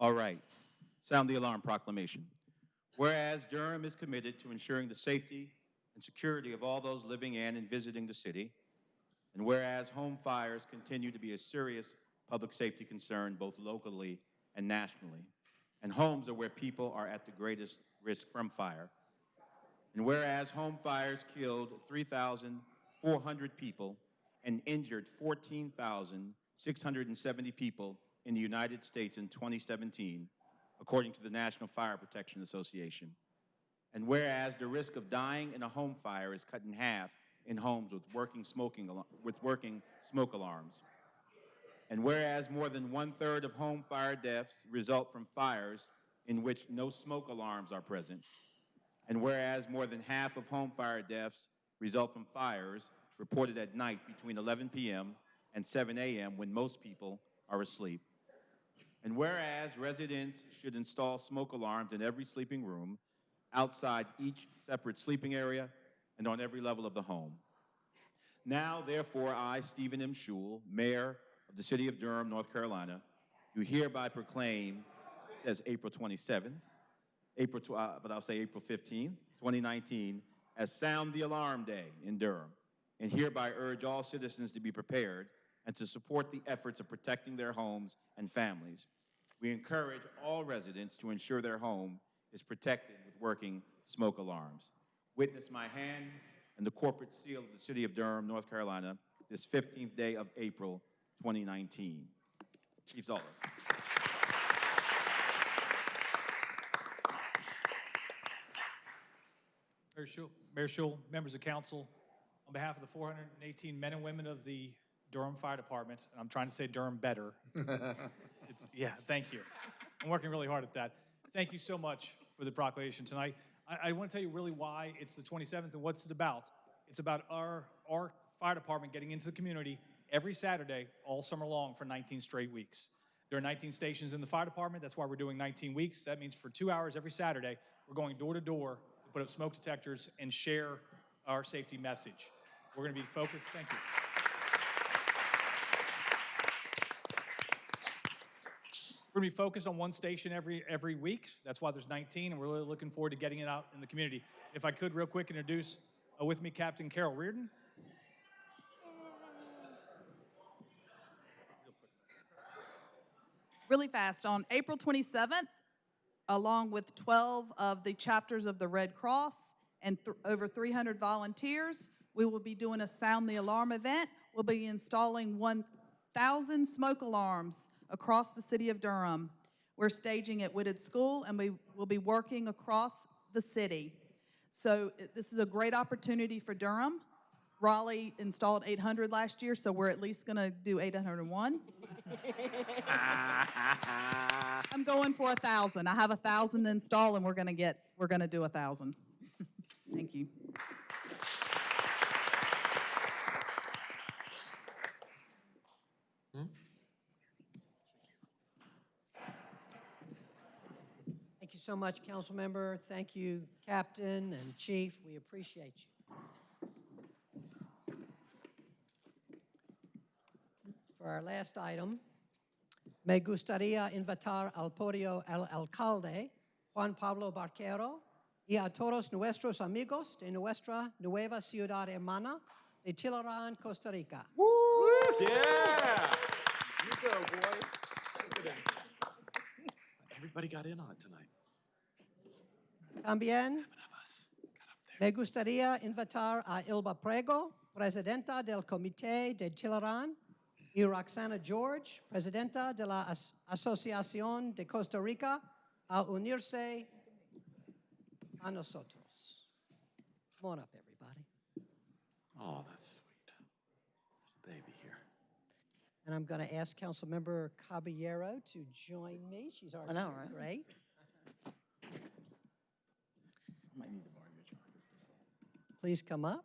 All right. Sound the alarm proclamation. Whereas Durham is committed to ensuring the safety and security of all those living in and visiting the city, and whereas home fires continue to be a serious public safety concern both locally and nationally, and homes are where people are at the greatest risk from fire, and whereas home fires killed 3,400 people and injured 14,670 people in the United States in 2017, according to the National Fire Protection Association. And whereas the risk of dying in a home fire is cut in half in homes with working smoking with working smoke alarms. And whereas more than one-third of home fire deaths result from fires in which no smoke alarms are present, and whereas more than half of home fire deaths result from fires reported at night between 11 p.m. and 7 a.m. when most people are asleep. And whereas residents should install smoke alarms in every sleeping room, outside each separate sleeping area, and on every level of the home. Now, therefore, I, Stephen M. Schewel, Mayor of the City of Durham, North Carolina, do hereby proclaim, says April 27th, April, uh, but I'll say April 15th, 2019, as Sound the Alarm Day in Durham, and hereby urge all citizens to be prepared and to support the efforts of protecting their homes and families. We encourage all residents to ensure their home is protected with working smoke alarms. Witness my hand and the corporate seal of the City of Durham, North Carolina, this 15th day of April, 2019. Chief Zoldos. Mayor Schewel, Mayor Schewel, members of council, on behalf of the 418 men and women of the Durham Fire Department, and I'm trying to say Durham better. It's, yeah, thank you. I'm working really hard at that. Thank you so much for the proclamation tonight. I, I want to tell you really why it's the 27th and what's it about. It's about our, our fire department getting into the community every Saturday, all summer long for 19 straight weeks. There are 19 stations in the fire department. That's why we're doing 19 weeks. That means for two hours every Saturday, we're going door to door to put up smoke detectors and share our safety message. We're going to be focused. Thank you. We're going to be focused on one station every, every week. That's why there's 19, and we're really looking forward to getting it out in the community. If I could, real quick, introduce uh, with me Captain Carol Reardon. really fast. On April 27th, along with 12 of the chapters of the Red Cross and th- over 300 volunteers, we will be doing a Sound the Alarm event. We'll be installing 1,000 smoke alarms across the city of Durham. We're staging at Whitted School, and we will be working across the city. So this is a great opportunity for Durham. Raleigh installed 800 last year, so we're at least going to do 801. I'm going for a thousand. I have a thousand installed, and we're gonna get, we're gonna do a thousand. Thank you. So much, council member. Thank you, captain and chief. We appreciate you. For our last item, me gustaría invitar al podio al alcalde Juan Pablo Barquero y a todos nuestros amigos de nuestra nueva ciudad hermana de Tilarán, Costa Rica. Yeah! You go, boy. Everybody got in on it tonight. También Of us got up there. Me gustaría invitar a Ilva Prego, presidenta del Comité de Tilarán, y Roxana George, presidenta de la As- Asociación de Costa Rica, a unirse a nosotros. Come on up, everybody. Oh, that's sweet. There's a baby here. And I'm going to ask Councilmember Caballero to join me. She's already know, right? great. Might need to borrow your charger for a second. Please come up.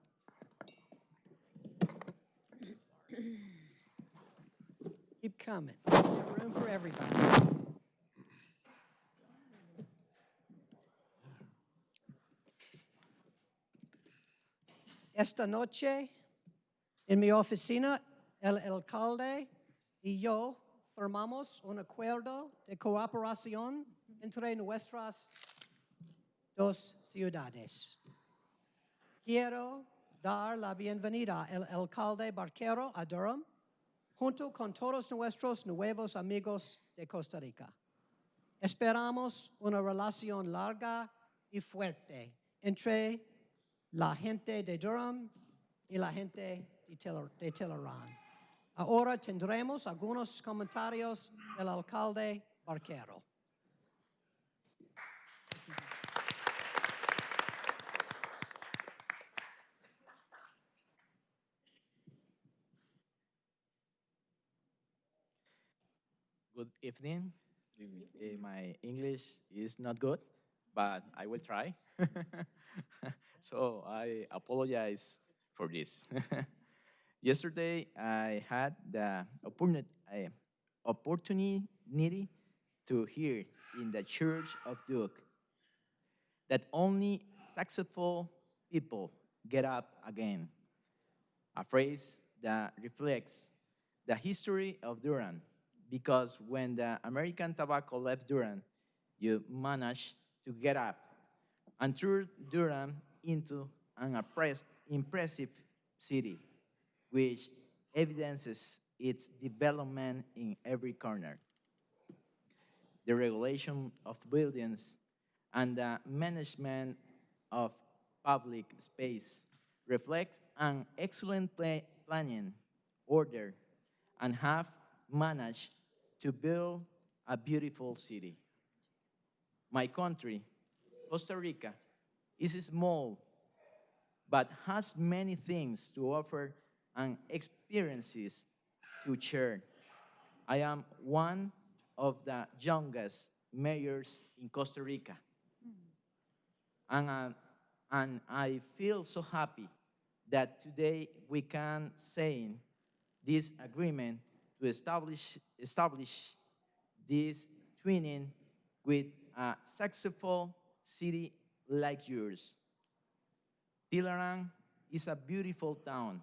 Keep coming. There's room for everybody. Esta noche, en mi oficina, el alcalde y yo firmamos un acuerdo de cooperación entre nuestras dos ciudades. Quiero dar la bienvenida al alcalde Barquero a Durham, junto con todos nuestros nuevos amigos de Costa Rica. Esperamos una relación larga y fuerte entre la gente de Durham y la gente de Tillerán. Ahora tendremos algunos comentarios del alcalde Barquero. Good evening. Eh, My English is not good, but I will try. so I apologize for this. Yesterday, I had the eh, opportunity to hear in the Church of Duke that only successful people get up again. A phrase that reflects the history of Durham, because when the American tobacco left Durham, you managed to get up and turn Durham into an impressive city, which evidences its development in every corner. The regulation of buildings and the management of public space reflect an excellent pla- planning order and have managed to build a beautiful city. My country, Costa Rica, is small but has many things to offer and experiences to share. I am one of the youngest mayors in Costa Rica. And, uh, and I feel so happy that today we can sign this agreement to establish, establish this twinning with a successful city like yours. Tilarán is a beautiful town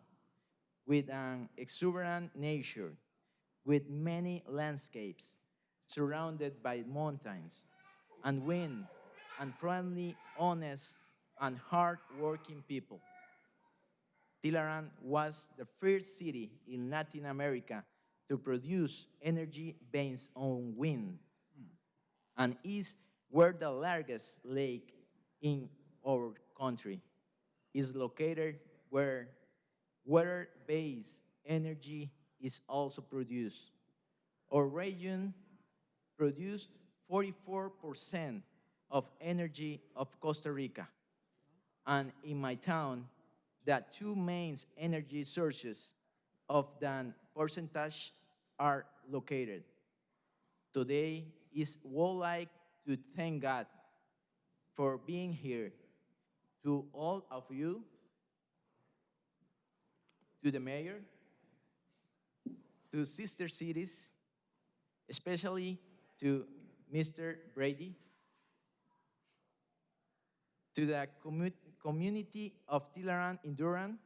with an exuberant nature, with many landscapes, surrounded by mountains and wind, and friendly, honest, and hard-working people. Tilarán was the first city in Latin America to produce energy based on wind and is where the largest lake in our country is located where water-based energy is also produced. Our region produced 44% of energy of Costa Rica. And in my town, the two main energy sources of that percentage are located. Today is would like to thank God for being here. To all of you, to the mayor, to sister cities, especially to Mr. Brady, to the commu- community of Tilaran in Durham,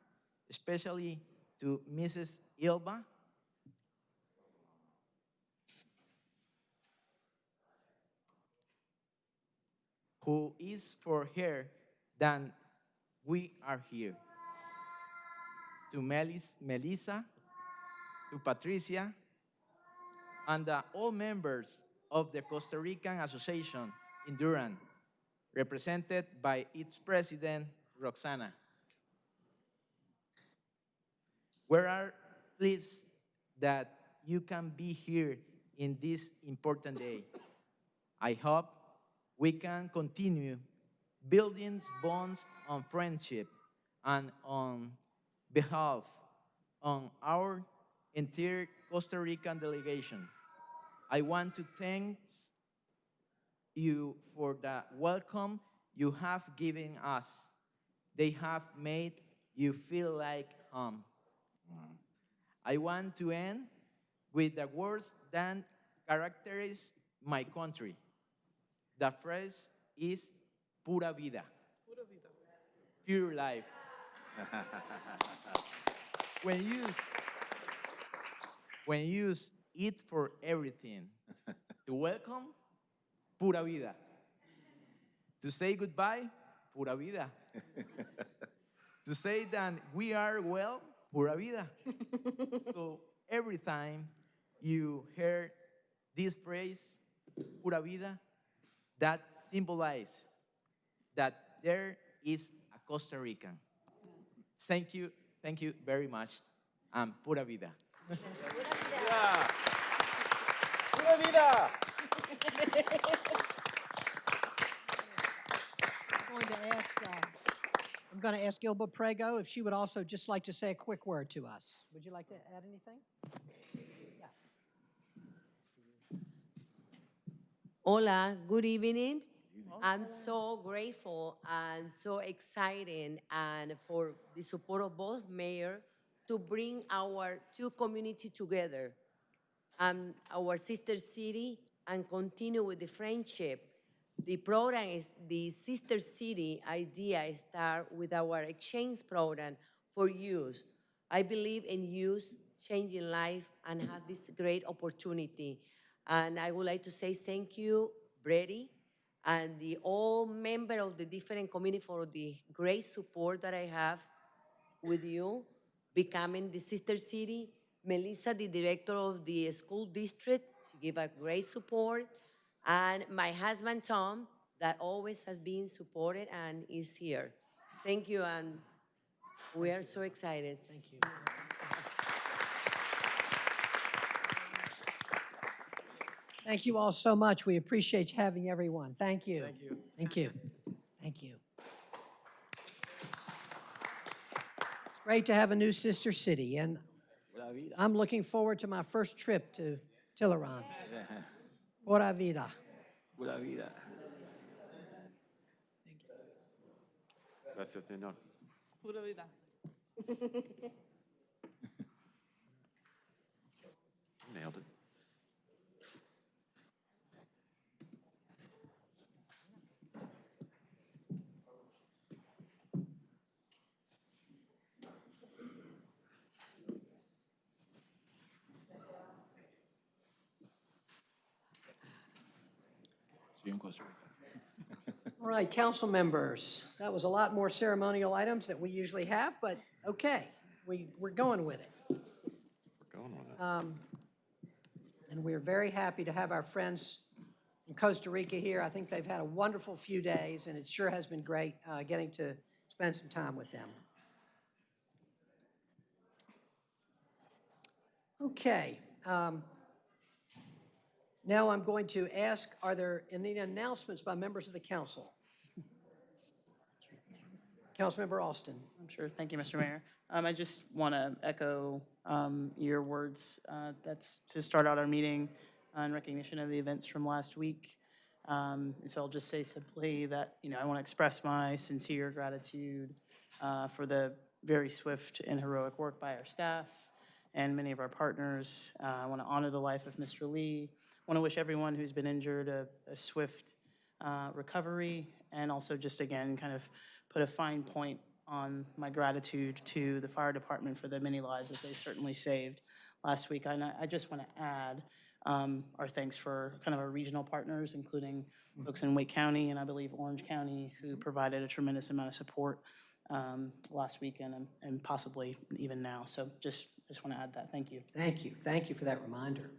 especially to Mrs. Ilba, who is for her than we are here. To Melis, Melissa, to Patricia, and uh, all members of the Costa Rican Association in Duran, represented by its president, Roxana. We are pleased that you can be here in this important day. I hope we can continue building bonds on friendship and on behalf on our entire Costa Rican delegation. I want to thank you for the welcome you have given us. They have made you feel like home. I want to end with the words that characterize my country. The phrase is pura vida. Pure life. when used when used eat for everything. to welcome, pura vida. To say goodbye, pura vida. to say that we are well, pura vida. so every time you hear this phrase, pura vida, that symbolizes that there is a Costa Rican. Thank you, thank you very much, and pura vida. ¡Pura vida! I'm going to ask, uh, I'm going to ask Ilba Prego if she would also just like to say a quick word to us. Would you like to add anything? Hola, good evening. I'm so grateful and so excited and for the support of both mayor to bring our two communities together, um, our sister city, and continue with the friendship. The program is the sister city idea start with our exchange program for youth. I believe in youth changing life and have this great opportunity. And I would like to say thank you, Brady, and the all member of the different community for the great support that I have with you, becoming the sister city. Melissa, the director of the school district, she gave a great support. And my husband, Tom, that always has been supported and is here. Thank you, and we are so excited. Thank you. Thank you all so much. We appreciate having everyone. Thank you. Thank you. Thank you. Thank you. It's great to have a new sister city, and I'm looking forward to my first trip to Tilarán. Pura vida. Pura vida. Thank you. Gracias, señor. Pura vida. Nailed it. Costa Rica. All right, council members, that was a lot more ceremonial items that we usually have, but okay, we, we're going with it. We're going with it. And we're very happy to have our friends in Costa Rica here. I think they've had a wonderful few days, and it sure has been great uh, getting to spend some time with them. Okay. um, Now I'm going to ask, are there any announcements by members of the council? Councilmember Alston. I'm sure. Thank you, Mr. Mayor. Um, I just want to echo um, your words. uh, That's to start out our meeting in recognition of the events from last week. Um, And so I'll just say simply that, you know, I want to express my sincere gratitude uh, for the very swift and heroic work by our staff and many of our partners. Uh, I want to honor the life of Mr. Lee. I want to wish everyone who's been injured a a swift uh, recovery, and also just again, kind of put a fine point on my gratitude to the fire department for the many lives that they certainly saved last week. And I I just want to add um, our thanks for kind of our regional partners, including folks in Wake County and I believe Orange County, who provided a tremendous amount of support um, last weekend and- and possibly even now. So just, just want to add that. Thank you. Thank you, thank you for that reminder.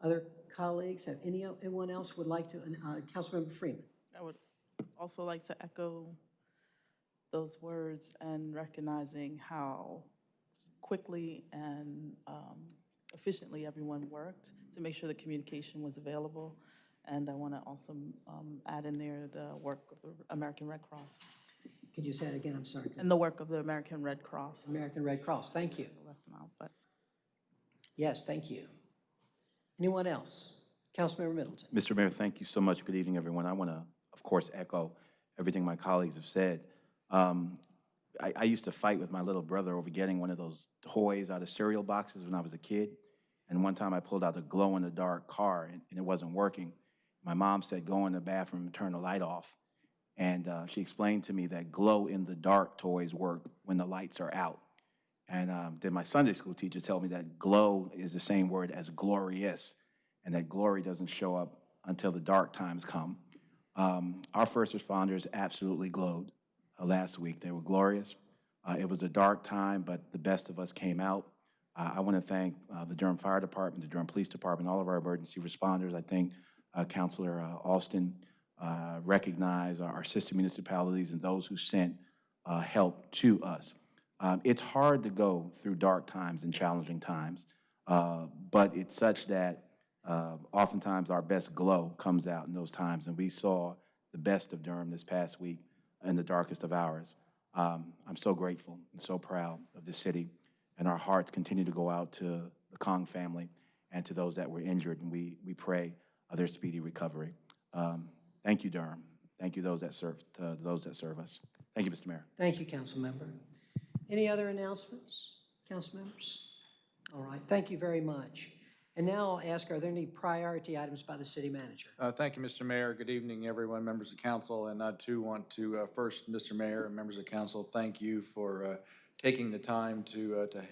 Other colleagues, have any, anyone else would like to, uh, Councilmember Freeman? I would also like to echo those words and recognizing how quickly and um, efficiently everyone worked to make sure the communication was available. And I want to also um, add in there the work of the American Red Cross Could you say it again? I'm sorry. and the work of the American Red Cross. American Red Cross, thank you. I left them out, but Yes, thank you. Anyone else? Councilmember Middleton. Mr. Mayor, thank you so much. Good evening, everyone. I want to, of course, echo everything my colleagues have said. Um, I, I used to fight with my little brother over getting one of those toys out of cereal boxes when I was a kid. And one time I pulled out a glow-in-the-dark car and, and it wasn't working. My mom said, go in the bathroom and turn the light off. And uh, she explained to me that glow-in-the-dark toys work when the lights are out. And um, then my Sunday school teacher told me that glow is the same word as glorious, and that glory doesn't show up until the dark times come. Um, Our first responders absolutely glowed uh, last week. They were glorious. Uh, It was a dark time, but the best of us came out. Uh, I want to thank uh, the Durham Fire Department, the Durham Police Department, all of our emergency responders. I think uh, Counselor uh, Alston uh, recognized our our sister municipalities and those who sent help to us. Um, It's hard to go through dark times and challenging times, uh, but it's such that uh, oftentimes our best glow comes out in those times, and we saw the best of Durham this past week in the darkest of hours. Um, I'm so grateful and so proud of the city, and our hearts continue to go out to the Kong family and to those that were injured, and we, we pray of their speedy recovery. Um, Thank you, Durham. Thank you, those that serve, to those that serve us. Thank you, Mr. Mayor. Thank you, council member. Any other announcements, council members? All right, thank you very much. And now I'll ask, are there any priority items by the city manager? Uh, Thank you, Mr. Mayor. Good evening, everyone, members of council. And I too want to, uh, first, Mr. Mayor and members of council, thank you for uh, taking the time to, uh, to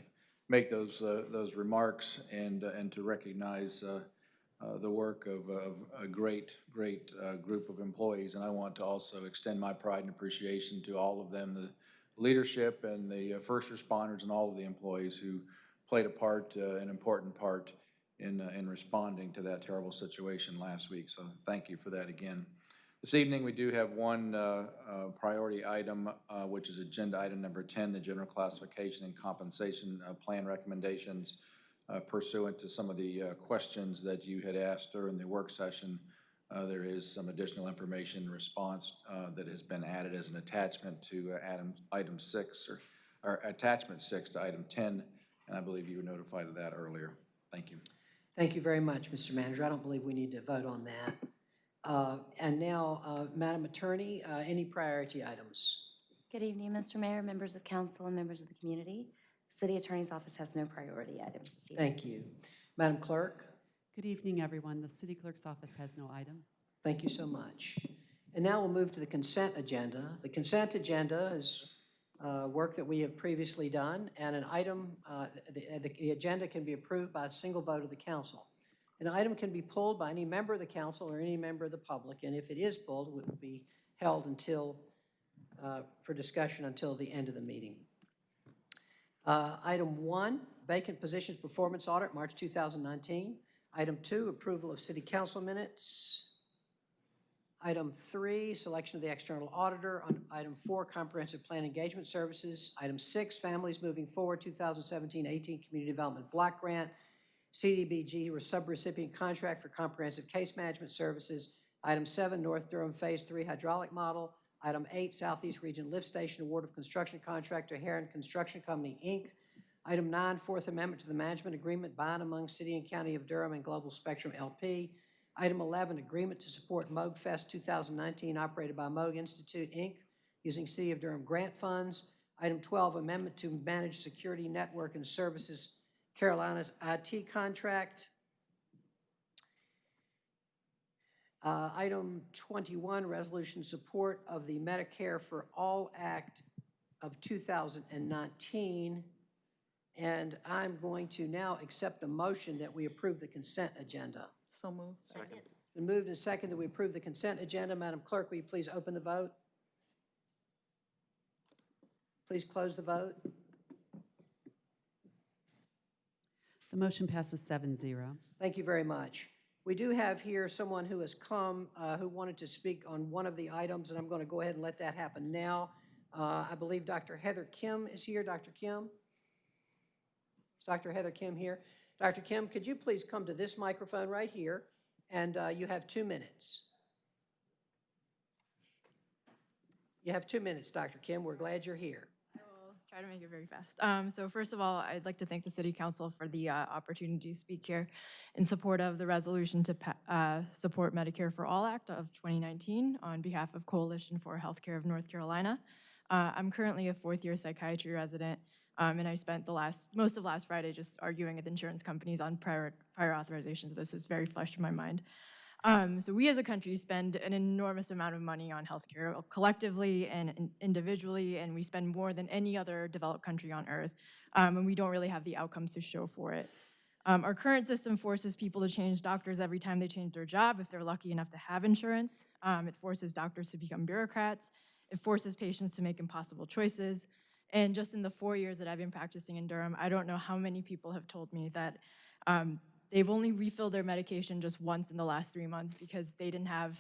make those, uh, those remarks and, uh, and to recognize uh, uh, the work of, of a great, great uh, group of employees. And I want to also extend my pride and appreciation to all of them, the leadership and the uh, first responders and all of the employees who played a part, uh, an important part in, uh, in responding to that terrible situation last week. So thank you for that again. This evening, we do have one uh, uh, priority item, uh, which is agenda item number 10, the general classification and compensation plan recommendations pursuant to some of the questions that you had asked during the work session. Uh, There is some additional information response uh, that has been added as an attachment to uh, item, item six, or, or attachment six to item 10, and I believe you were notified of that earlier. Thank you. Thank you very much, Mr. Manager. I don't believe we need to vote on that. Uh, And now, uh, Madam Attorney, uh, any priority items? Good evening, Mr. Mayor, members of council, and members of the community. City Attorney's Office has no priority items this evening. Thank you. Madam Clerk? Good evening, everyone. The city clerk's office has no items. Thank you so much. And now we'll move to the consent agenda. The consent agenda is uh, work that we have previously done, and an item, uh, the the- agenda can be approved by a single vote of the council. An item can be pulled by any member of the council or any member of the public, and if it is pulled, it will be held until, uh, for discussion until the end of the meeting. Uh, Item one, vacant positions performance audit, March 2019. Item two, approval of city council minutes. Item three, selection of the external auditor. On item four, comprehensive plan engagement services. Item six, families moving forward, 2017-18 community development block grant. CDBG subrecipient contract for comprehensive case management services. Item seven, North Durham Phase Three hydraulic model. Item eight, Southeast Region Lift Station Award of Construction Contract to Heron Construction Company, Inc. Item nine, Fourth Amendment to the Management Agreement by and among City and County of Durham and Global Spectrum LP. Item 11, Agreement to support Moog Fest 2019 operated by Moog Institute, Inc., using City of Durham grant funds. Item 12, Amendment to Manage Security Network and Services Carolinas IT contract. Uh, Item 21, Resolution Support of the Medicare for All Act of 2019. And I'm going to now accept a motion that we approve the consent agenda. So moved. It's Been moved and seconded that we approve the consent agenda. Madam Clerk, will you please open the vote? Please close the vote. The motion passes seven zero. Thank you very much. We do have here someone who has come, uh, who wanted to speak on one of the items, and I'm going to go ahead and let that happen now. Uh, I believe Dr. Heather Kim is here. Dr. Kim? Dr. Heather Kim here? Dr. Kim, could you please come to this microphone right here? And uh, you have two minutes. You have two minutes, Dr. Kim. We're glad you're here. I will try to make it very fast. Um, so first of all, I'd like to thank the City Council for the uh, opportunity to speak here in support of the resolution to uh, support Medicare for All Act of 2019 on behalf of Coalition for Healthcare of North Carolina. Uh, I'm currently a fourth-year psychiatry resident, um, and I spent the last most of last Friday just arguing with insurance companies on prior prior authorizations. This is very fresh in my mind. Um, so we as a country spend an enormous amount of money on healthcare collectively and individually, and we spend more than any other developed country on earth, um, and we don't really have the outcomes to show for it. Um, our current system forces people to change doctors every time they change their job if they're lucky enough to have insurance. Um, it forces doctors to become bureaucrats. It forces patients to make impossible choices. And just in the four years that I've been practicing in Durham, I don't know how many people have told me that um, they've only refilled their medication just once in the last three months because they didn't have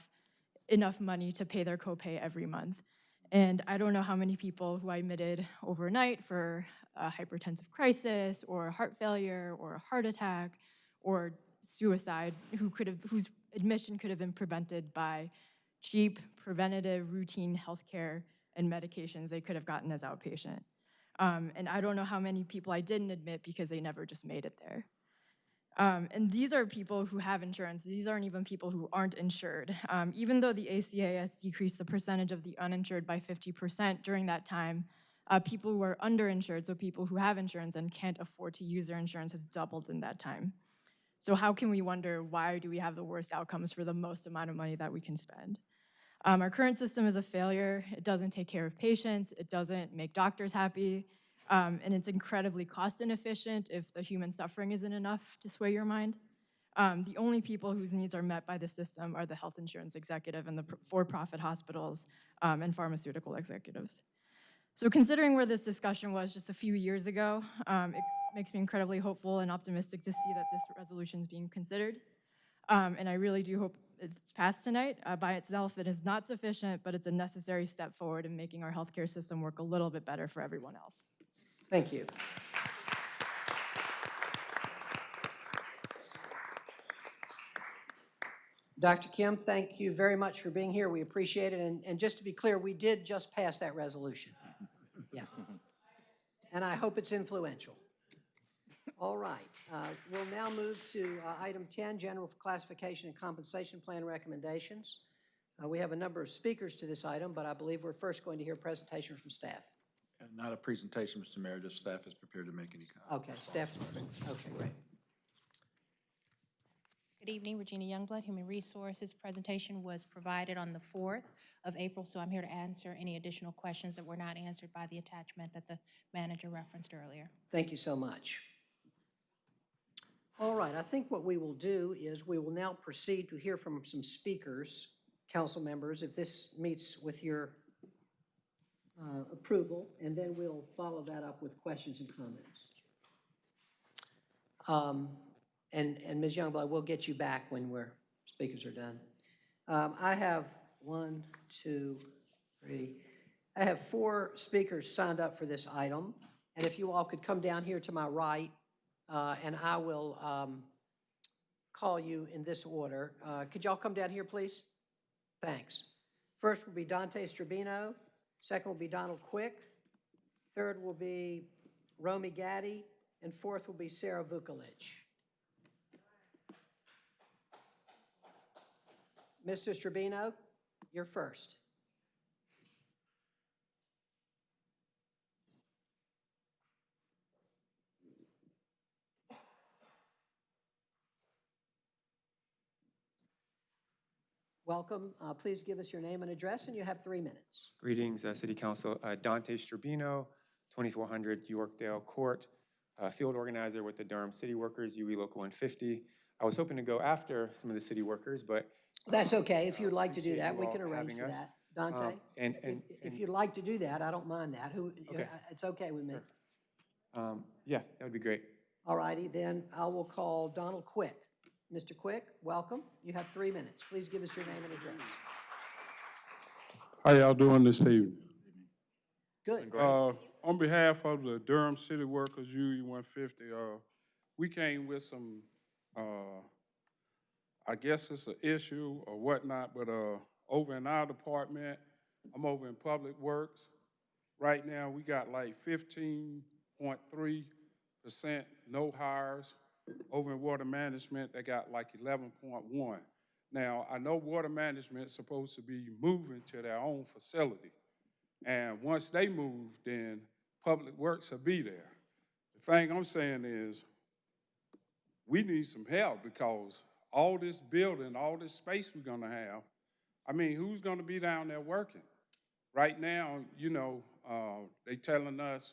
enough money to pay their copay every month. And I don't know how many people who I admitted overnight for a hypertensive crisis or heart failure or a heart attack or suicide who could have whose admission could have been prevented by cheap preventative routine health care and medications they could have gotten as outpatient. Um, and I don't know how many people I didn't admit because they never just made it there. Um, and these are people who have insurance. These aren't even people who aren't insured. Um, even though the ACA has decreased the percentage of the uninsured by 50% during that time, uh, people who are underinsured, so people who have insurance and can't afford to use their insurance, has doubled in that time. So how can we wonder why do we have the worst outcomes for the most amount of money that we can spend? Um, our current system is a failure. It doesn't take care of patients. It doesn't make doctors happy. Um, and it's incredibly cost inefficient if the human suffering isn't enough to sway your mind. Um, the only people whose needs are met by the system are the health insurance executive and the for-profit hospitals um, and pharmaceutical executives. So considering where this discussion was just a few years ago, um, it makes me incredibly hopeful and optimistic to see that this resolution is being considered. Um, and I really do hope it's passed tonight. Uh, by itself, it is not sufficient, but it's a necessary step forward in making our healthcare system work a little bit better for everyone else. Thank you. Dr. Kim, thank you very much for being here. We appreciate it. And, and just to be clear, we did just pass that resolution. Yeah. And I hope it's influential. All right. uh, We'll now move to uh, item 10, General Classification and Compensation Plan Recommendations. Uh, We have a number of speakers to this item, but I believe we're first going to hear a presentation from staff. And Not a presentation, Mr. Mayor, just staff is prepared to make any comments. Okay, staff, okay, great. Good evening, Regina Youngblood, Human Resources. Presentation was provided on the 4th of April, so I'm here to answer any additional questions that were not answered by the attachment that the manager referenced earlier. Thank you so much. All right, I think what we will do is we will now proceed to hear from some speakers, council members, if this meets with your uh, approval, and then we'll follow that up with questions and comments. Um, And, and Ms. Youngblood, we'll get you back when we're, speakers are done. Um, I have one, two, three, I have four speakers signed up for this item. And if you all could come down here to my right, uh, and I will um, call you in this order. Uh, Could y'all come down here, please? Thanks. First will be Dante Strobino, second will be Donald Quick, third will be Romy Gaddy, and fourth will be Sarah Vukolich. Mr. Strobino, you're first. Welcome. Uh, Please give us your name and address, and you have three minutes. Greetings, uh, City Council. Uh, Dante Strobino, 2400 Yorkdale Court, uh, field organizer with the Durham City Workers, UE Local 150. I was hoping to go after some of the city workers, but That's okay. If you'd like to do that, we can arrange for us. that. Dante? Um, And, If, and, if and, you'd like to do that, I don't mind that. Who, Okay. uh, it's okay with me. um, yeah, that would be great. All righty, then I will call Donald Quick. Mr. Quick, welcome. You have three minutes. Please give us your name and address. How y'all doing this evening? Good. Uh, on behalf of the Durham City Workers UE one fifty, uh, we came with some, uh, I guess it's an issue or whatnot, but, uh, over in our department, I'm over in Public Works. Right now, we got like fifteen point three percent no hires. Over in Water Management, they got like eleven point one. Now, I know Water Management's supposed to be moving to their own facility. And once they move, then Public Works will be there. The thing I'm saying is, we need some help because all this building, all this space we're gonna have, I mean, who's gonna be down there working? Right now, you know, uh, they telling us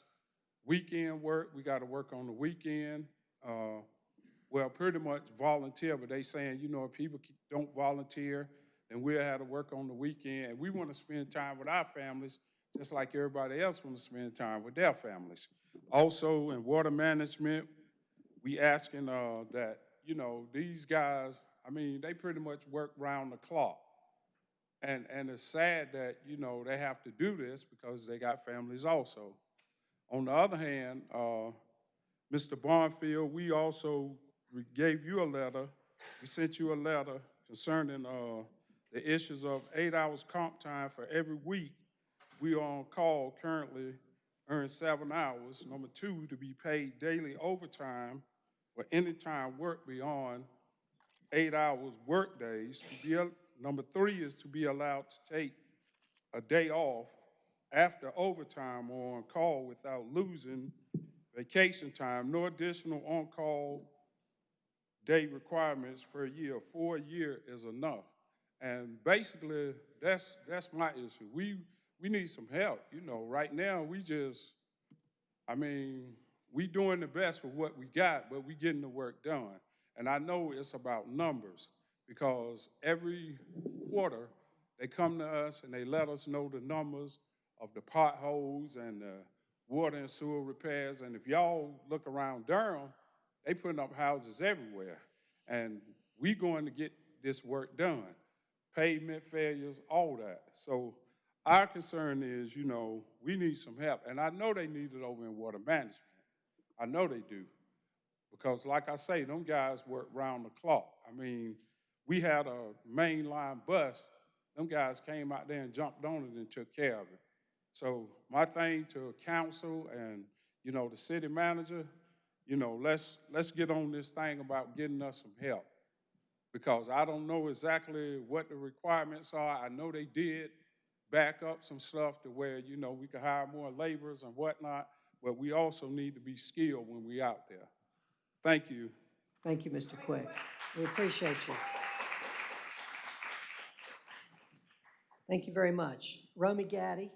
weekend work, we gotta work on the weekend. Uh, well, pretty much volunteer, but they saying, you know, if people don't volunteer, then we'll have to work on the weekend. And we wanna spend time with our families, just like everybody else wanna spend time with their families. Also, in water management, we asking, uh, that, you know, these guys, I mean, they pretty much work round the clock. And, and it's sad that, you know, they have to do this because they got families also. On the other hand, uh, Mr. Bonfield, we also we gave you a letter, we sent you a letter concerning, uh, the issues of eight hours comp time for every week. We are on call currently, earn seven hours. Number two, to be paid daily overtime for any time work beyond eight hours workdays. To be, number three is to be allowed to take a day off after overtime or on call without losing vacation time. No additional on-call day requirements per year. For a year is enough. And basically, that's, that's my issue. We, we need some help, you know. Right now, we just, I mean, we doing the best with what we got, but we getting the work done. And I know it's about numbers because every quarter, they come to us and they let us know the numbers of the potholes and the water and sewer repairs. And if y'all look around Durham, they putting up houses everywhere. And we going to get this work done. Pavement failures, all that. So our concern is, you know, we need some help. And I know they need it over in water management. I know they do. Because like I say, them guys work round the clock. I mean, we had a mainline bus. Them guys came out there and jumped on it and took care of it. So my thing to council and, you know, the city manager, you know, let's, let's get on this thing about getting us some help. Because I don't know exactly what the requirements are. I know they did back up some stuff to where, you know, we could hire more laborers and whatnot, but we also need to be skilled when we out there. Thank you. Thank you, Mr. Quick. We appreciate you. Thank you very much. Romy Gaddy?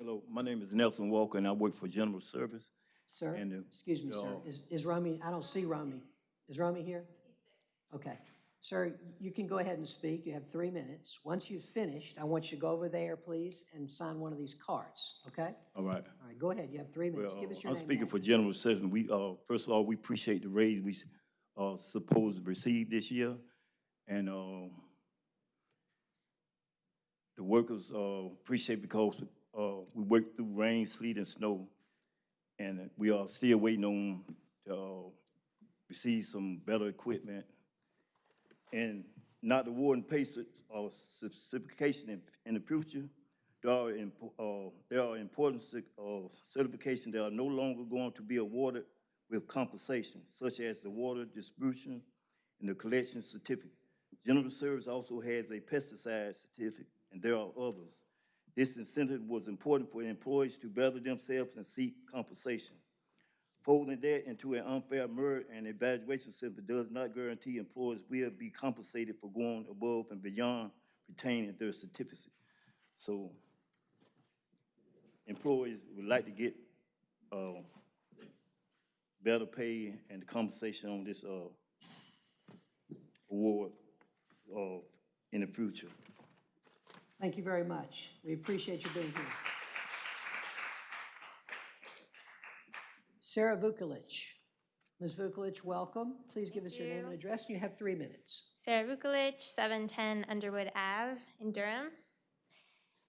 Hello, my name is Nelson Walker, and I work for General Service. Sir, And, uh, excuse me, sir. uh, Is, is Romy, I don't see Romy. Is Romy here? Okay. Sir, you can go ahead and speak. You have three minutes. Once you've finished, I want you to go over there, please, and sign one of these cards, okay? All right. All right, go ahead. You have three minutes. Well, Give us uh, your I'm name. speaking and for General Service. We, uh, first of all, we appreciate the raise we, uh, supposed to receive this year. And, uh, the workers, uh, appreciate because, uh, we worked through rain, sleet, and snow. And we are still waiting on, to, uh, receive some better equipment. And not award and pay uh, certification in, the future. There are, uh, there are important uh, certifications that are no longer going to be awarded with compensation, such as the water distribution and the collection certificate. General Service also has a pesticide certificate, and there are others. This incentive was important for employees to better themselves and seek compensation. Folding that into an unfair merit and evaluation system does not guarantee employees will be compensated for going above and beyond retaining their certificate. So employees would like to get, uh, better pay and compensation on this, uh, award, uh, in the future. Thank you very much. We appreciate you being here. Sarah Vukolich. Ms. Vukolich, welcome. Please give us your name and address. You have three minutes. Sarah Vukolich, 710 Underwood Ave in Durham.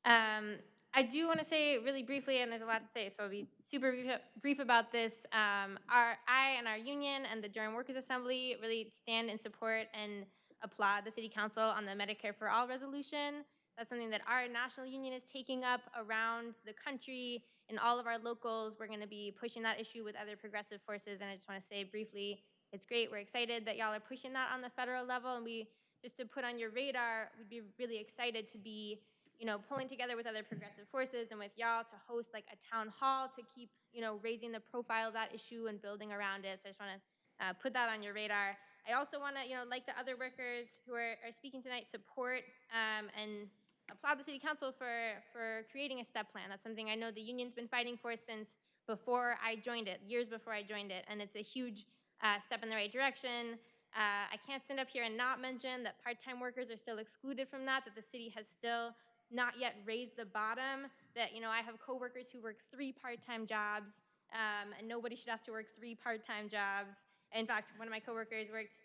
Um, I do want to say really briefly, and there's a lot to say, so I'll be super brief, brief about this. Um, our, I and our union and the Durham Workers Assembly really stand in support and applaud the City Council on the Medicare for All resolution. That's something that our national union is taking up around the country in all of our locals. We're going to be pushing that issue with other progressive forces, and I just want to say briefly, it's great. We're excited that y'all are pushing that on the federal level, and we just to put on your radar, we'd be really excited to be you know, pulling together with other progressive forces and with y'all to host like a town hall to keep, you know, raising the profile of that issue and building around it. So I just want to uh, put that on your radar. I also want to, you know, like the other workers who are, are speaking tonight, support um, and applaud the city council for, for creating a step plan. That's something I know the union's been fighting for since before I joined it, years before I joined it, and it's a huge uh, step in the right direction. Uh, I can't stand up here and not mention that part-time workers are still excluded from that, that the city has still not yet raised the bottom, that, you know, I have coworkers who work three part-time jobs, um, and nobody should have to work three part-time jobs. In fact, one of my coworkers worked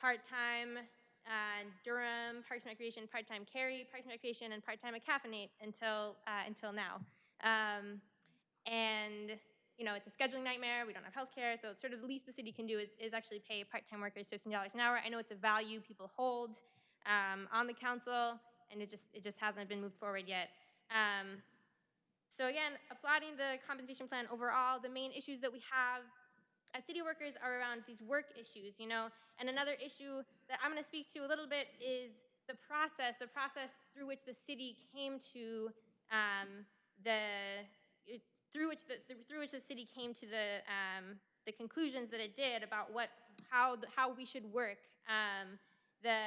part-time uh, Durham, Parks and Recreation, part-time Cary, Parks and Recreation, and part-time at Caffeinate until, uh, until now. Um, and, you know, it's a scheduling nightmare, we don't have healthcare, so it's sort of the least the city can do is, is actually pay part-time workers $15 an hour. I know it's a value people hold um, on the council, and it just, it just hasn't been moved forward yet. Um, so again, applauding the compensation plan overall, the main issues that we have as city workers are around these work issues, you know. And another issue that I'm going to speak to a little bit is the process, the process through which the city came to um, the through which the through which the city came to the um, the conclusions that it did about what how how we should work. Um, the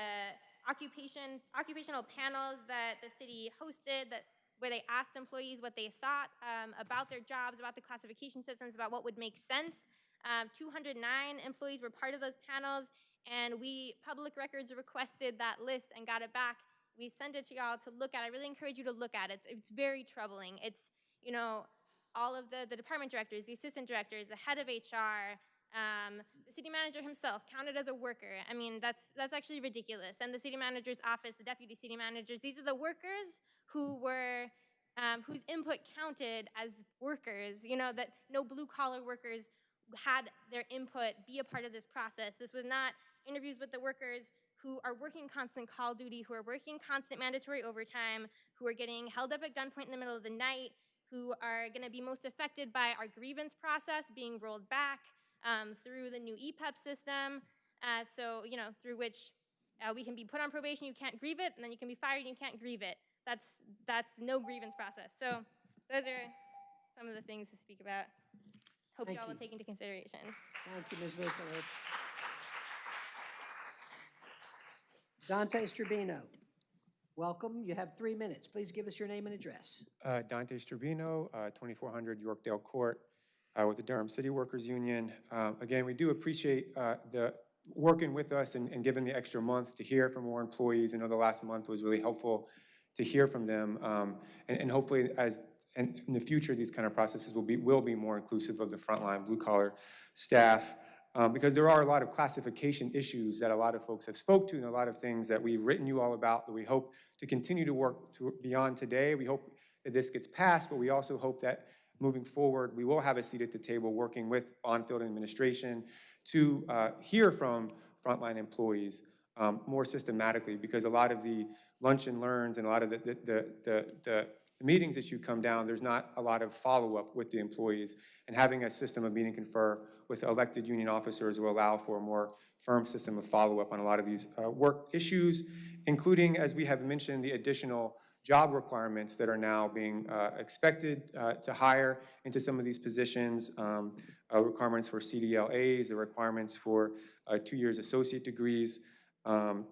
occupation occupational panels that the city hosted that where they asked employees what they thought um, about their jobs, about the classification systems, about what would make sense. Um, 209 employees were part of those panels, and we, public records, requested that list and got it back. We sent it to y'all to look at. I really encourage you to look at it. It's, it's very troubling. It's, you know, all of the, the department directors, the assistant directors, the head of HR, um, the city manager himself counted as a worker. I mean, that's, that's actually ridiculous. And the city manager's office, the deputy city managers, these are the workers who were, um, whose input counted as workers, you know, that no blue collar workers had their input be a part of this process. This was not interviews with the workers who are working constant call duty, who are working constant mandatory overtime, who are getting held up at gunpoint in the middle of the night, who are going to be most affected by our grievance process being rolled back um, through the new EPEP system. Uh, so, you know, through which uh, we can be put on probation, you can't grieve it, and then you can be fired, and you can't grieve it. That's, that's no grievance process. So those are some of the things to speak about. Hope Thank y'all will take into consideration. Thank you, Ms. Vukovic. Dante Strobino, welcome. You have three minutes. Please give us your name and address. Uh, Dante Strobino, uh, 2400 Yorkdale Court, uh, with the Durham City Workers Union. Um, Again, we do appreciate uh, the working with us and and giving the extra month to hear from more employees. I know the last month was really helpful to hear from them. Um, And and hopefully, as, and in the future, these kind of processes will be, will be more inclusive of the frontline blue-collar staff. Um, Because there are a lot of classification issues that a lot of folks have spoke to and a lot of things that we've written you all about that we hope to continue to work to beyond today. We hope that this gets passed, but we also hope that moving forward, we will have a seat at the table working with Bonfield administration to uh, hear from frontline employees um, more systematically, because a lot of the lunch and learns and a lot of the, the, the, the, the meetings that you come down, there's not a lot of follow-up with the employees. And having a system of meet and confer with elected union officers will allow for a more firm system of follow-up on a lot of these uh, work issues, including, as we have mentioned, the additional job requirements that are now being uh, expected uh, to hire into some of these positions, um, uh, requirements for CDLAs, the requirements for uh, two years associate degrees. Um,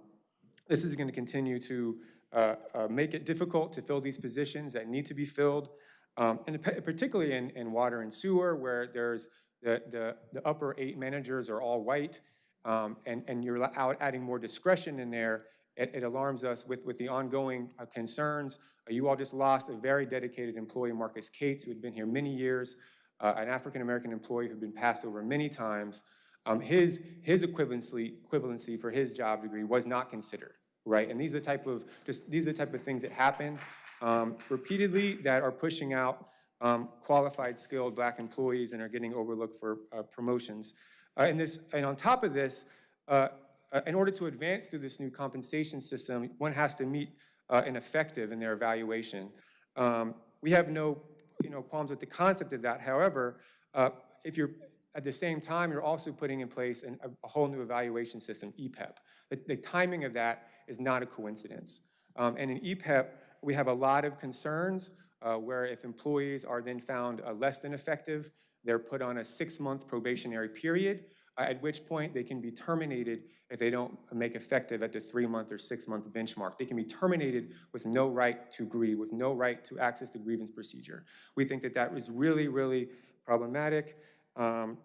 This is going to continue to uh, uh, make it difficult to fill these positions that need to be filled, um, and particularly in, in water and sewer, where there's the, the, the upper eight managers are all white, um, and, and you're out adding more discretion in there. It, it alarms us with, with the ongoing uh, concerns. Uh, You all just lost a very dedicated employee, Marcus Cates, who had been here many years, uh, an African-American employee who'd been passed over many times. Um, his, his equivalency, equivalency for his job degree was not considered, right? And these are the type of, just, these are the type of things that happen um, repeatedly that are pushing out um, qualified, skilled black employees and are getting overlooked for uh, promotions. Uh, and this, and on top of this, uh, uh, in order to advance through this new compensation system, one has to meet uh, an effective in their evaluation. Um, we have no, you know, qualms with the concept of that. However, uh, if you're at the same time, you're also putting in place an, a, whole new evaluation system, EPEP. The, the timing of that is not a coincidence. Um, and in EPEP, we have a lot of concerns uh, where if employees are then found uh, less than effective, they're put on a six-month probationary period, uh, at which point they can be terminated if they don't make effective at the three-month or six-month benchmark. They can be terminated with no right to grieve, with no right to access to grievance procedure. We think that that is really, really problematic. Um,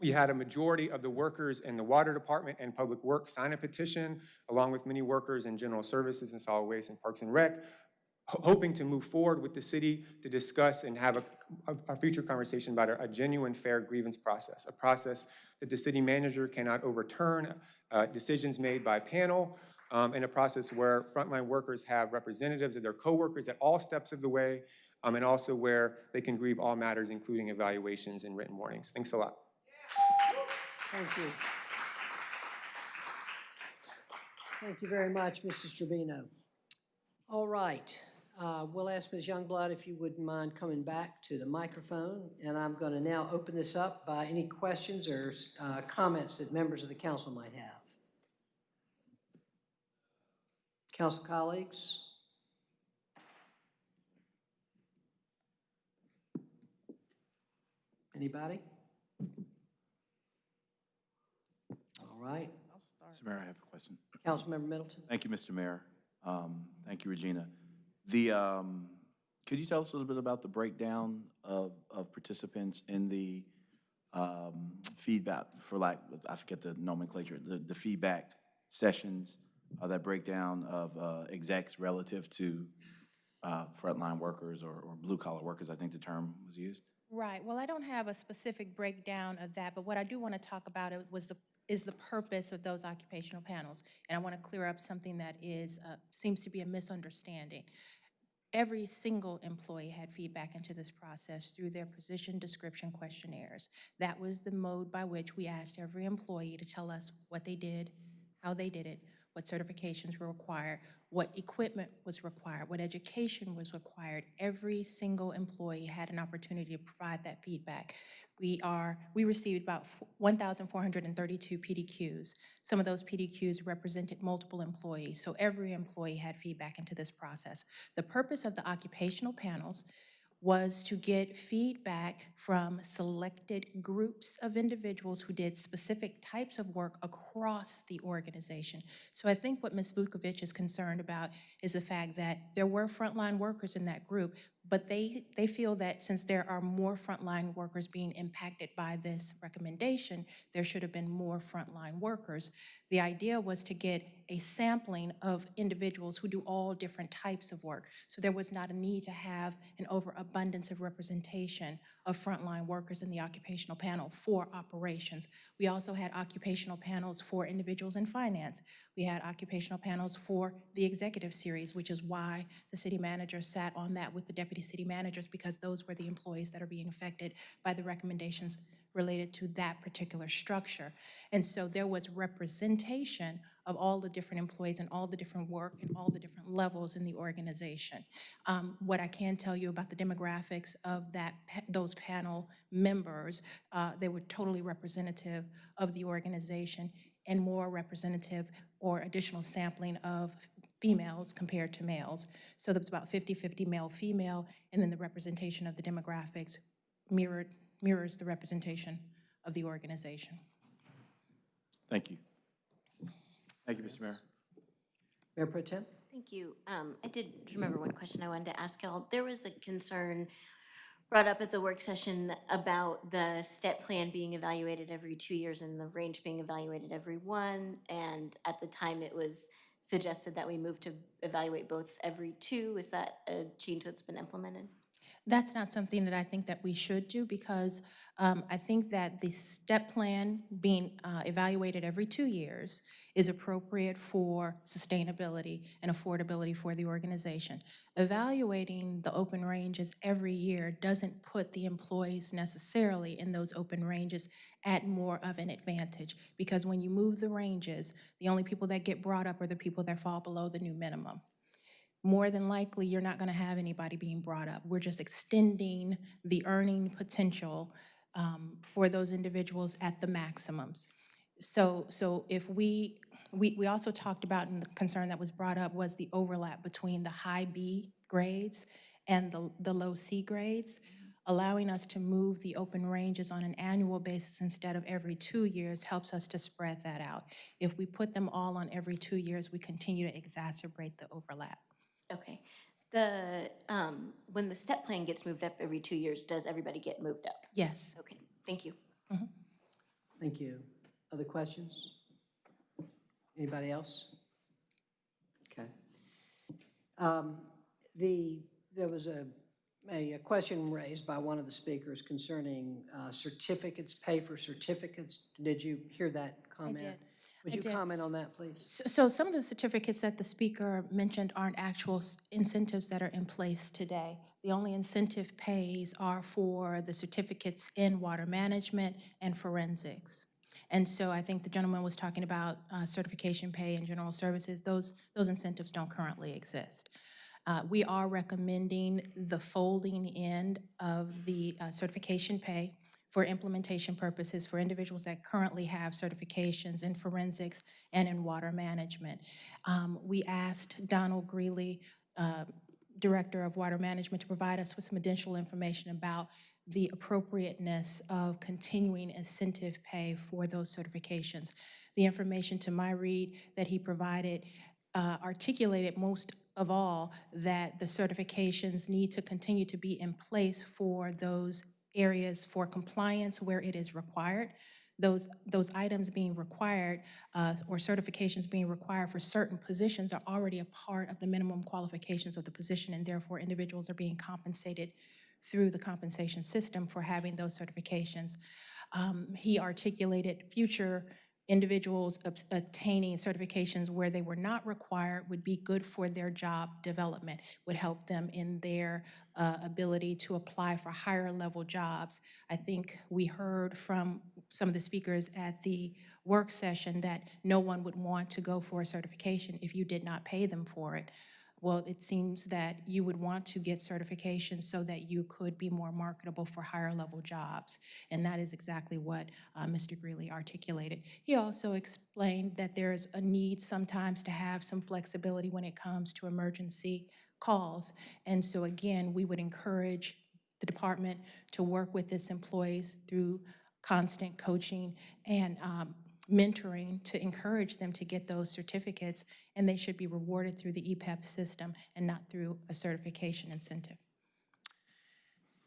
we had a majority of the workers in the water department and public works sign a petition, along with many workers in general services and solid waste and parks and rec, hoping to move forward with the city to discuss and have a, a- a future conversation about a a genuine fair grievance process, a process that the city manager cannot overturn, uh, decisions made by panel, um, and a process where frontline workers have representatives of their coworkers at all steps of the way, um, and also where they can grieve all matters, including evaluations and written warnings. Thanks a lot. Thank you. Thank you very much, Mrs. Trevino. All right, uh, we'll ask Ms. Youngblood if you wouldn't mind coming back to the microphone, and I'm going to now open this up by any questions or uh, comments that members of the council might have. Council colleagues? Anybody? All right. Mr. Mayor, I have a question. Councilmember Middleton? Thank you, Mr. Mayor. Um, Thank you, Regina. The, um, could you tell us a little bit about the breakdown of, of participants in the um, feedback, for lack, I forget the nomenclature, the, the feedback sessions, uh, that breakdown of uh, execs relative to uh, frontline workers or, or blue-collar workers, I think the term was used? Right, well, I don't have a specific breakdown of that, but what I do want to talk about it was the, is the purpose of those occupational panels. And I want to clear up something that is, uh, seems to be a misunderstanding. Every single employee had feedback into this process through their position description questionnaires. That was the mode by which we asked every employee to tell us what they did, how they did it, what certifications were required, what equipment was required, what education was required. Every single employee had an opportunity to provide that feedback. We are, we received about 1,432 PDQs. Some of those PDQs represented multiple employees, so every employee had feedback into this process. The purpose of the occupational panels was to get feedback from selected groups of individuals who did specific types of work across the organization. So I think what Ms. Vukovic is concerned about is the fact that there were frontline workers in that group, but they, they feel that since there are more frontline workers being impacted by this recommendation, there should have been more frontline workers. The idea was to get a sampling of individuals who do all different types of work. So there was not a need to have an overabundance of representation of frontline workers in the occupational panel for operations. We also had occupational panels for individuals in finance. We had occupational panels for the executive series, which is why the city manager sat on that with the deputy city managers, because those were the employees that are being affected by the recommendations related to that particular structure. And so there was representation of all the different employees and all the different work and all the different levels in the organization. Um, What I can tell you about the demographics of that, those panel members, uh, they were totally representative of the organization and more representative or additional sampling of females compared to males. So there was about 50-50 male-female, and then the representation of the demographics mirrored, mirrors the representation of the organization. Thank you. Thank you, Mr. Mayor. Mayor Pro Tem? Thank you. Um, I did remember one question I wanted to ask y'all. There was a concern brought up at the work session about the step plan being evaluated every two years and the range being evaluated every one. And at the time, it was suggested that we move to evaluate both every two. Is that a change that's been implemented? That's not something that I think that we should do because um, I think that the step plan being uh, evaluated every two years is appropriate for sustainability and affordability for the organization. Evaluating the open ranges every year doesn't put the employees necessarily in those open ranges at more of an advantage because when you move the ranges, the only people that get brought up are the people that fall below the new minimum more than likely, you're not going to have anybody being brought up. We're just extending the earning potential um, for those individuals at the maximums. So, so if we we, we also talked about, and the concern that was brought up was the overlap between the high B grades and the, the low C grades, allowing us to move the open ranges on an annual basis instead of every two years helps us to spread that out. If we put them all on every two years, we continue to exacerbate the overlap. Okay. The, um, when the step plan gets moved up every two years, does everybody get moved up? Yes. Okay, thank you. Thank you. Other questions? Anybody else? Okay. Um, The, there was a, a a question raised by one of the speakers concerning uh, certificates, pay for certificates. Did you hear that comment? did. Would I you did. comment on that, please? So, so some of the certificates that the speaker mentioned aren't actual incentives that are in place today. The only incentive pays are for the certificates in water management and forensics. And so I think the gentleman was talking about uh, certification pay and general services. Those, those incentives don't currently exist. Uh, We are recommending the folding in of the uh, certification pay for implementation purposes for individuals that currently have certifications in forensics and in water management. Um, We asked Donald Greeley, uh, Director of Water Management, to provide us with some additional information about the appropriateness of continuing incentive pay for those certifications. The information to my read that he provided uh, articulated most of all that the certifications need to continue to be in place for those areas for compliance where it is required. Those, those items being required uh, or certifications being required for certain positions are already a part of the minimum qualifications of the position, and therefore individuals are being compensated through the compensation system for having those certifications. Um, He articulated future individuals attaining certifications where they were not required would be good for their job development, would help them in their uh, ability to apply for higher level jobs. I think we heard from some of the speakers at the work session that no one would want to go for a certification if you did not pay them for it. Well, it seems that you would want to get certification so that you could be more marketable for higher level jobs. And that is exactly what uh, Mr. Greeley articulated. He also explained that there's a need sometimes to have some flexibility when it comes to emergency calls. And so again, we would encourage the department to work with its employees through constant coaching and um, mentoring to encourage them to get those certificates, and they should be rewarded through the EPEP system and not through a certification incentive.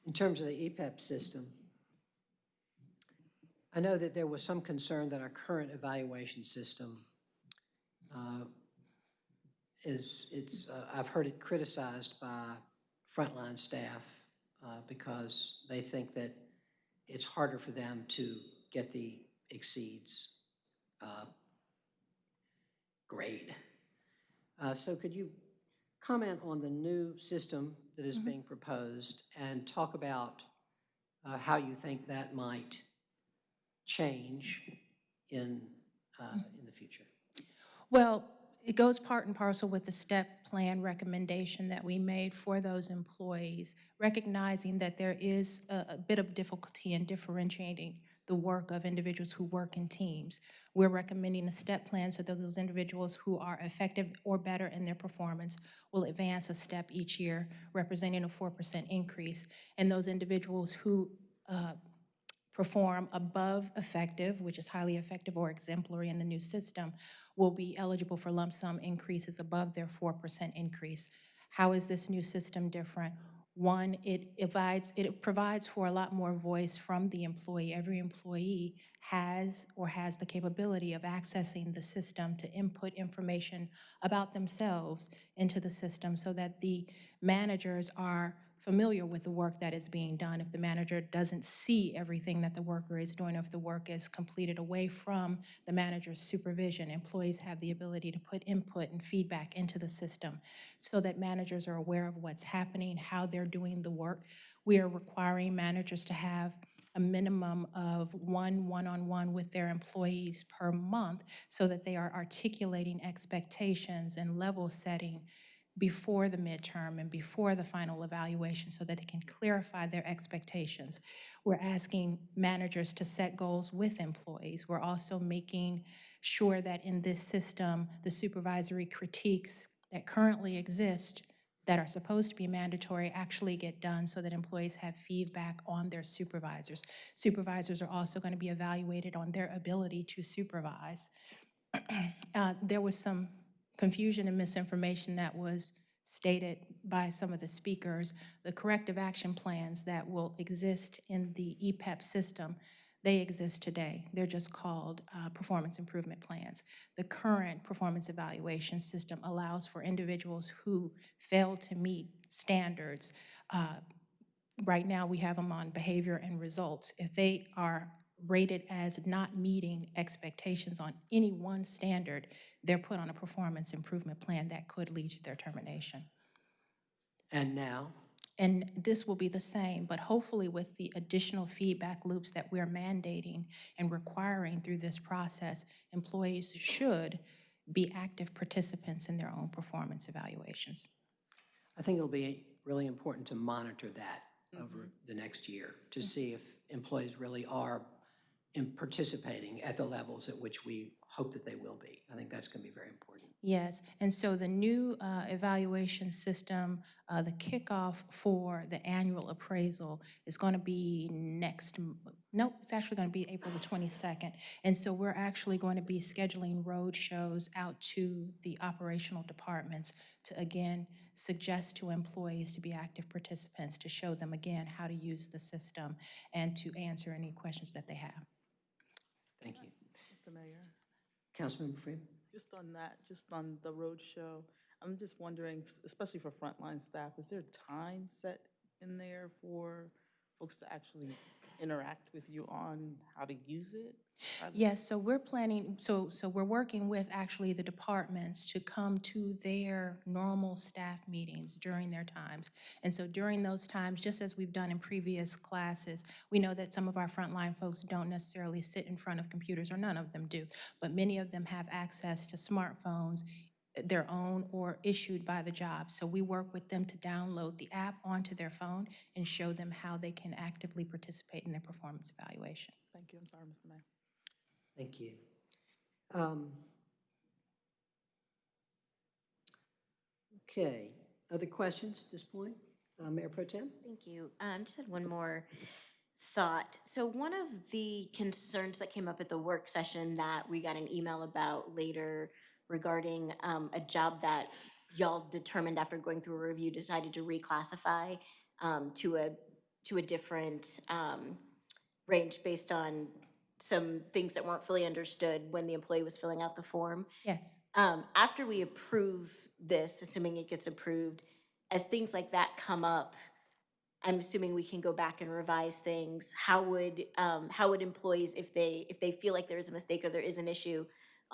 In terms of the EPEP system, I know that there was some concern that our current evaluation system uh, is, it's, uh, I've heard it criticized by frontline staff uh, because they think that it's harder for them to get the exceeds uh, grade. Uh, So could you comment on the new system that is Mhm. being proposed and talk about uh, how you think that might change in, uh, in the future? Well, it goes part and parcel with the step plan recommendation that we made for those employees, recognizing that there is a, a bit of difficulty in differentiating the work of individuals who work in teams. We're recommending a step plan so that those individuals who are effective or better in their performance will advance a step each year, representing a 4% increase. And those individuals who uh, perform above effective, which is highly effective or exemplary in the new system, will be eligible for lump sum increases above their 4% increase. How is this new system different? One, it provides, it provides for a lot more voice from the employee. Every employee has or has the capability of accessing the system to input information about themselves into the system so that the managers are familiar with the work that is being done. If the manager doesn't see everything that the worker is doing, if the work is completed away from the manager's supervision, employees have the ability to put input and feedback into the system so that managers are aware of what's happening, how they're doing the work. We are requiring managers to have a minimum of one one-on-one with their employees per month so that they are articulating expectations and level setting before the midterm and before the final evaluation so that they can clarify their expectations. We're asking managers to set goals with employees. We're also making sure that in this system, the supervisory critiques that currently exist that are supposed to be mandatory actually get done so that employees have feedback on their supervisors. Supervisors are also going to be evaluated on their ability to supervise. Uh, There was some confusion and misinformation that was stated by some of the speakers. The corrective action plans that will exist in the EPEP system, they exist today. They're just called uh, performance improvement plans. The current performance evaluation system allows for individuals who fail to meet standards. uh, Right now, we have them on behavior and results. If they are rated as not meeting expectations on any one standard, they're put on a performance improvement plan that could lead to their termination. And now? And this will be the same, but hopefully with the additional feedback loops that we're mandating and requiring through this process, employees should be active participants in their own performance evaluations. I think it'll be really important to monitor that mm-hmm. over the next year, to mm-hmm. see if employees really are in participating at the levels at which we hope that they will be. I think that's going to be very important. Yes, and so the new uh, evaluation system, uh, the kickoff for the annual appraisal is going to be next, nope, it's actually going to be April the 22nd. And so we're actually going to be scheduling road shows out to the operational departments to, again, suggest to employees to be active participants, to show them again how to use the system and to answer any questions that they have. Thank you. Mr. Mayor, Councilmember Freeman? just on that, just on the road show, I'm just wondering, especially for frontline staff, is there time set in there for folks to actually interact with you on how to use it? Yes, so we're planning, so, so we're working with actually the departments to come to their normal staff meetings during their times. And so during those times, just as we've done in previous classes, we know that some of our frontline folks don't necessarily sit in front of computers, or none of them do, but many of them have access to smartphones, eh, their own or issued by the job. So we work with them to download the app onto their phone and show them how they can actively participate in their performance evaluation. Thank you, I'm sorry, Mr. Mayor. Thank you. Um, Okay, other questions at this point? Uh, Mayor Pro Tem? Thank you. Um, just had one more thought. So one of the concerns that came up at the work session that we got an email about later regarding um, a job that y'all determined after going through a review, decided to reclassify um, to a, to a different um, range based on some things that weren't fully understood when the employee was filling out the form. Yes. Um, after we approve this, assuming it gets approved, as things like that come up, I'm assuming we can go back and revise things. How would, um, how would employees, if they, if they feel like there is a mistake or there is an issue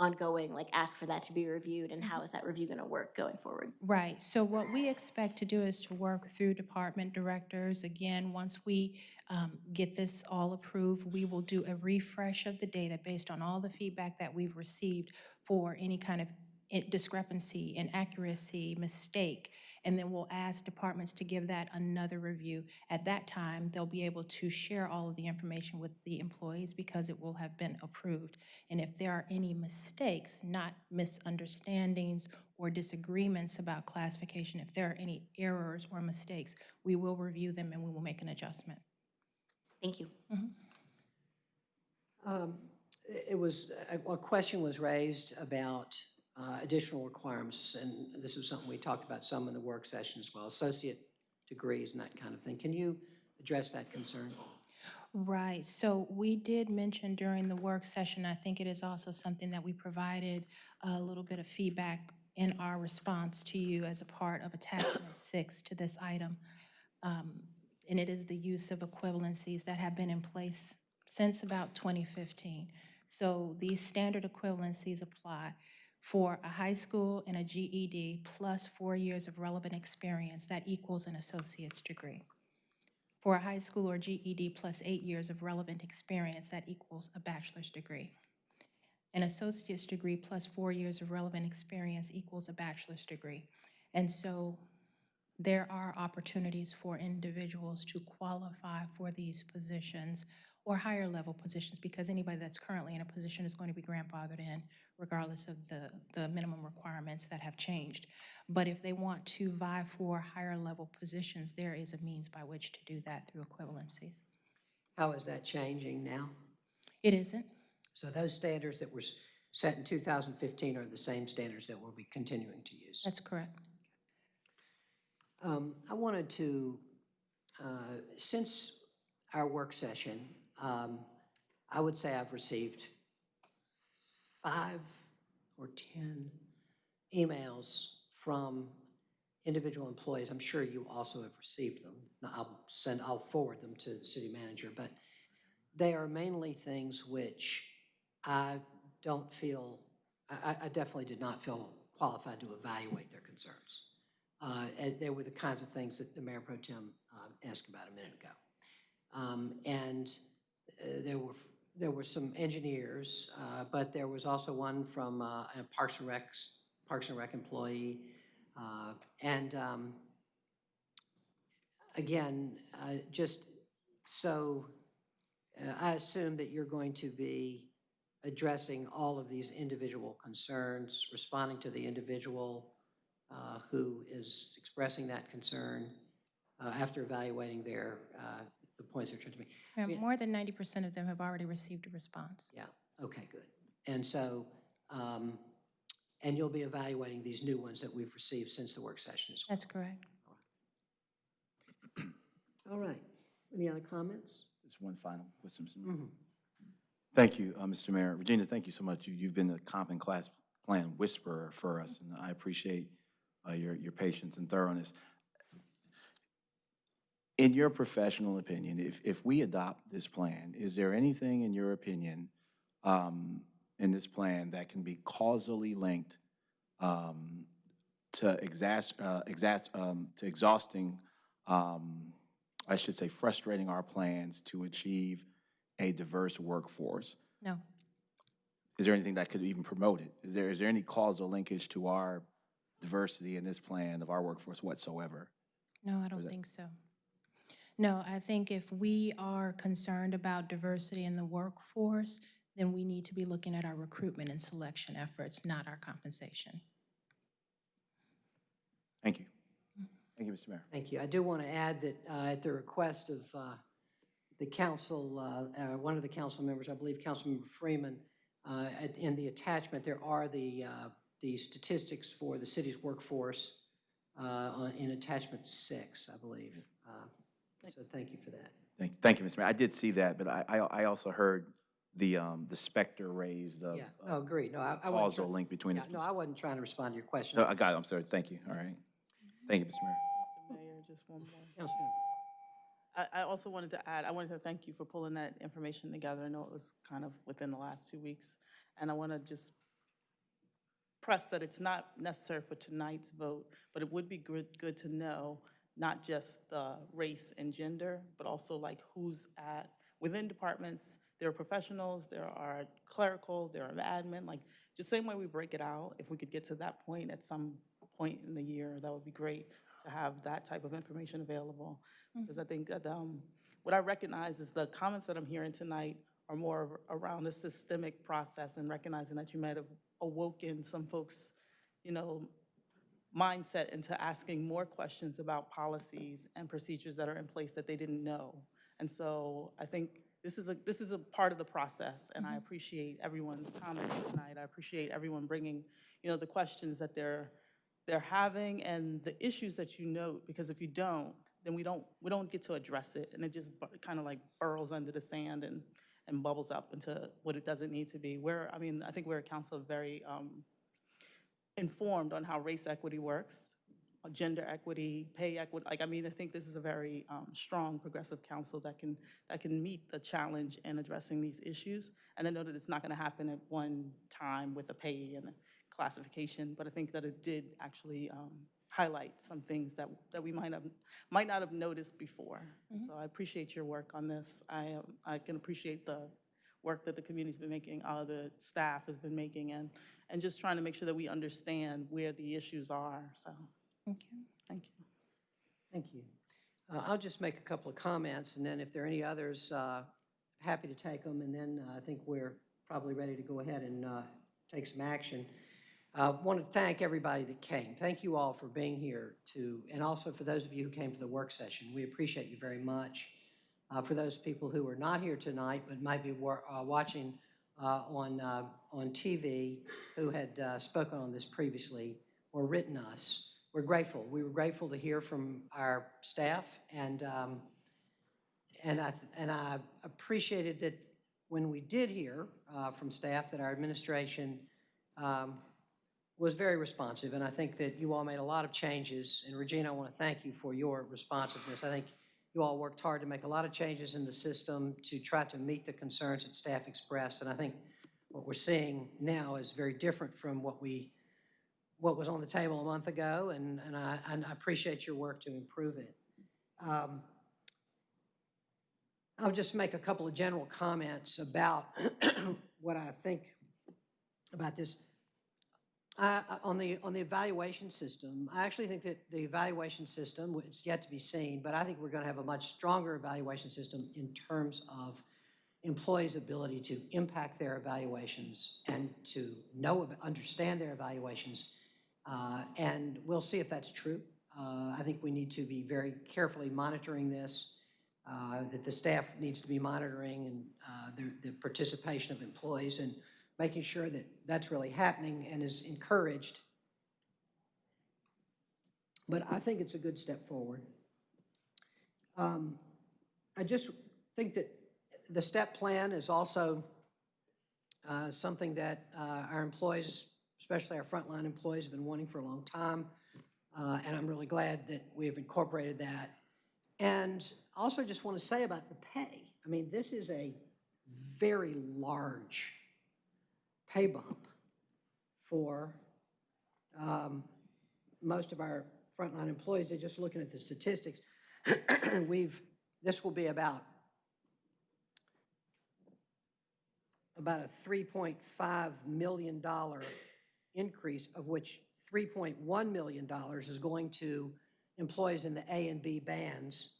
ongoing, like ask for that to be reviewed, and how is that review gonna work going forward? Right, so what we expect to do is to work through department directors. Again, once we um, get this all approved, we will do a refresh of the data based on all the feedback that we've received for any kind of i- discrepancy, inaccuracy, mistake, and then we'll ask departments to give that another review. At that time, they'll be able to share all of the information with the employees because it will have been approved. And if there are any mistakes, not misunderstandings or disagreements about classification, if there are any errors or mistakes, we will review them and we will make an adjustment. Thank you. Um, It it was, a a question was raised about uh, additional requirements, and this is something we talked about some in the work session as well, associate degrees and that kind of thing. Can you address that concern? Right, so we did mention during the work session, I think it is also something that we provided a little bit of feedback in our response to you as a part of attachment six to this item. Um, And it is the use of equivalencies that have been in place since about 2015. So these standard equivalencies apply for a high school and a GED plus four years of relevant experience, that equals an associate's degree. For a high school or GED plus eight years of relevant experience, that equals a bachelor's degree. An associate's degree plus four years of relevant experience equals a bachelor's degree. And so there are opportunities for individuals to qualify for these positions or higher level positions because anybody that's currently in a position is going to be grandfathered in regardless of the, the minimum requirements that have changed. But if they want to vie for higher level positions, there is a means by which to do that through equivalencies. How is that changing now? It isn't. So those standards that were set in 2015 are the same standards that we'll be continuing to use? That's correct. Um, I wanted to, uh, since our work session, um, I would say I've received five or 10 emails from individual employees. I'm sure you also have received them. Now, I'll send, I'll forward them to the city manager, but they are mainly things which I don't feel, I, I- definitely did not feel qualified to evaluate their concerns. Uh, They were the kinds of things that the Mayor Pro Tem uh, asked about a minute ago. Um, And there were, there were some engineers, uh, but there was also one from uh, a Parks and Rec, Parks and Rec employee. uh, And um, again, uh, just so, uh, I assume that you're going to be addressing all of these individual concerns, responding to the individual uh, who is expressing that concern uh, after evaluating their, uh, the points they're trying to make. Yeah, mean- More than 90% of them have already received a response. Yeah, okay, good. And so, um, and you'll be evaluating these new ones that we've received since the work session as well? That's correct. All right. Any other comments? Just one final question, Mr. Mhm. Thank you, uh, Mr. Mayor. Regina, thank you so much. You- You've been the comp and class plan whisperer for us, and I appreciate uh, your, your patience and thoroughness. In your professional opinion, if, if we adopt this plan, is there anything in your opinion um, in this plan that can be causally linked um, to exas, uh, exas, um, to exhausting, um, I should say frustrating our plans to achieve a diverse workforce? No. Is there anything that could even promote it? Is there, is there any causal linkage to our diversity in this plan of our workforce whatsoever? No, I don't think so. No, I think if we are concerned about diversity in the workforce, then we need to be looking at our recruitment and selection efforts, not our compensation. Thank you. Thank you, Mr. Mayor. Thank you. I do want to add that uh, at the request of uh, the council, uh, uh, one of the council members, I believe Councilmember Freeman, uh, at- in the attachment, there are the, uh, the statistics for the city's workforce uh, on- in attachment six, I believe. So thank you for that. Thank, thank you, Mr. Mayor. I did see that, but I, I, I also heard the, um, the specter raised of Yeah, no, agreed. No, I I wasn't. causal try- link between yeah, this. No, I wasn't trying to respond to your question. No, I got it. I'm sorry. Thank you. All right. Thank you, Mr. Mayor. Mr. Mayor, just one more. Councilmember. I, I also wanted to add, I wanted to thank you for pulling that information together. I know it was kind of within the last two weeks. And I want to just press that it's not necessary for tonight's vote, but it would be good, good to know not just the race and gender, but also like who's at, within departments, there are professionals, there are clerical, there are admin, like, just same way we break it out, if we could get to that point at some point in the year, that would be great to have that type of information available. Because I think that, um, what I recognize is the comments that I'm hearing tonight are more around the systemic process and recognizing that you might have awoken some folks, you know, mindset into asking more questions about policies and procedures that are in place that they didn't know. And so I think this is a, this is a part of the process, and I appreciate everyone's comments tonight. I appreciate everyone bringing, you know, the questions that they're, they're having and the issues that you note, because if you don't, then we don't, we don't get to address it, and it just kind of like burrows under the sand and, and bubbles up into what it doesn't need to be. We're, I mean, I think we're a council of very, um, informed on how race equity works, gender equity, pay equity. Like, I mean, I think this is a very um, strong progressive council that can, that can meet the challenge in addressing these issues. And I know that it's not going to happen at one time with a pay and a classification, but I think that it did actually um, highlight some things that, that we might have, might not have noticed before. So I appreciate your work on this. I, um, I can appreciate the work that the community's been making, uh, the staff has been making, and, and just trying to make sure that we understand where the issues are, so, Thank you. Thank you. Thank you. Uh, I'll just make a couple of comments, and then if there are any others, uh, happy to take them, and then uh, I think we're probably ready to go ahead and uh, take some action. Uh, Want to thank everybody that came. Thank you all for being here to, and also for those of you who came to the work session. We appreciate you very much. Uh, For those people who are not here tonight but might be uh, watching uh, on, uh, on TV, who had uh, spoken on this previously or written us, we're grateful. We were grateful to hear from our staff, and, um, and I, and I appreciated that when we did hear from staff that our administration um, was very responsive, and I think that you all made a lot of changes. And Regina, I want to thank you for your responsiveness. I think you all worked hard to make a lot of changes in the system to try to meet the concerns that staff expressed. And I think what we're seeing now is very different from what we, what was on the table a month ago, and, and I, and I appreciate your work to improve it. Um, I'll just make a couple of general comments about what I think about this. On the, on the evaluation system, I actually think that the evaluation system, it's yet to be seen, but I think we're going to have a much stronger evaluation system in terms of employees' ability to impact their evaluations and to know, understand their evaluations. Uh, And we'll see if that's true. Uh, I think we need to be very carefully monitoring this, uh, that the staff needs to be monitoring and uh, the the participation of employees and making sure that that's really happening and is encouraged. But I think it's a good step forward. Um, I just think that the STEP plan is also uh, something that uh, our employees, especially our frontline employees, have been wanting for a long time. Uh, And I'm really glad that we've incorporated that. And also just want to say about the pay. I mean, this is a very large pay bump for um, most of our frontline employees. They're just looking at the statistics. We've, this will be about, about a $3.5 million increase, of which $3.1 million is going to employees in the A and B bands.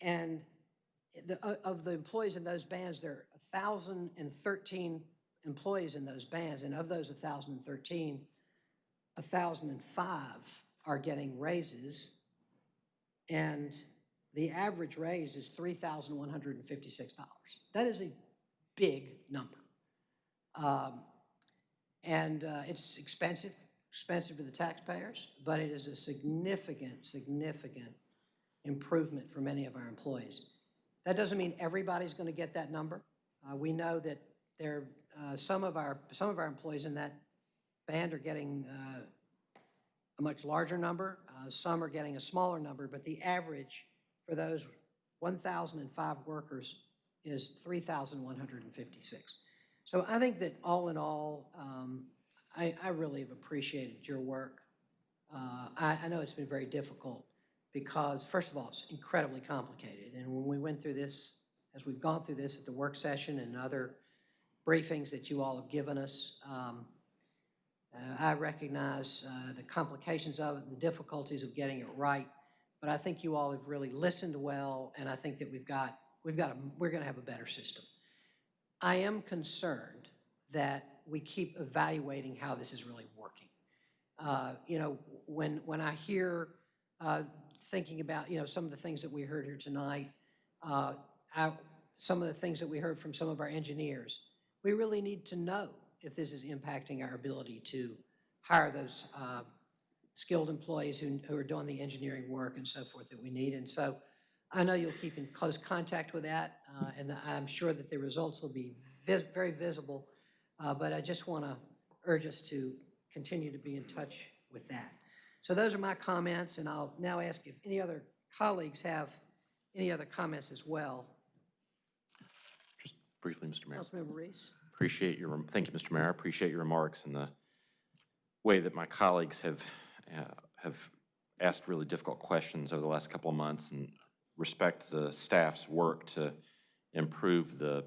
And the, of the employees in those bands, there are 1,013 employees in those bands, and of those 1,013, 1,005 are getting raises, and the average raise is $3,156. That is a big number. Um, And uh, it's expensive, expensive to the taxpayers, but it is a significant, significant improvement for many of our employees. That doesn't mean everybody's going to get that number. Uh, We know that there, uh, some of our, some of our employees in that band are getting uh, a much larger number. Uh, Some are getting a smaller number, but the average for those 1,005 workers is 3,156. So I think that all in all, um, I, I really have appreciated your work. Uh, I, I know it's been very difficult because, first of all, it's incredibly complicated. And when we went through this, as we've gone through this at the work session and other briefings that you all have given us, um, uh, I recognize uh, the complications of it, the difficulties of getting it right, but I think you all have really listened well, and I think that we've got, we've got, a, we're going to have a better system. I am concerned that we keep evaluating how this is really working. Uh, You know, when, when I hear, uh, thinking about, you know, some of the things that we heard here tonight, uh, I- some of the things that we heard from some of our engineers, we really need to know if this is impacting our ability to hire those uh, skilled employees who, who are doing the engineering work and so forth that we need. And so I know you'll keep in close contact with that, uh, and I'm sure that the results will be very visible. Uh, But I just want to urge us to continue to be in touch with that. So those are my comments, and I'll now ask if any other colleagues have any other comments as well. Briefly, Mr. Mayor. Councilmember Reece? Appreciate your, thank you, Mr. Mayor. I appreciate your remarks and the way that my colleagues have, uh, have asked really difficult questions over the last couple of months and respect the staff's work to improve the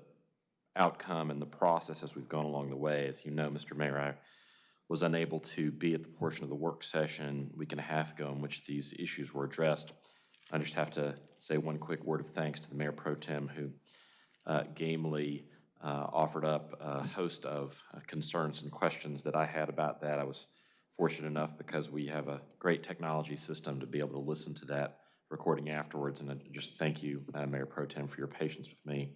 outcome and the process as we've gone along the way. As you know, Mr. Mayor, I was unable to be at the portion of the work session a week and a half ago in which these issues were addressed. I just have to say one quick word of thanks to the Mayor Pro Tem who gamely uh, offered up a host of uh, concerns and questions that I had about that. I was fortunate enough because we have a great technology system to be able to listen to that recording afterwards. And just thank you, uh, Mayor Pro Tem, for your patience with me.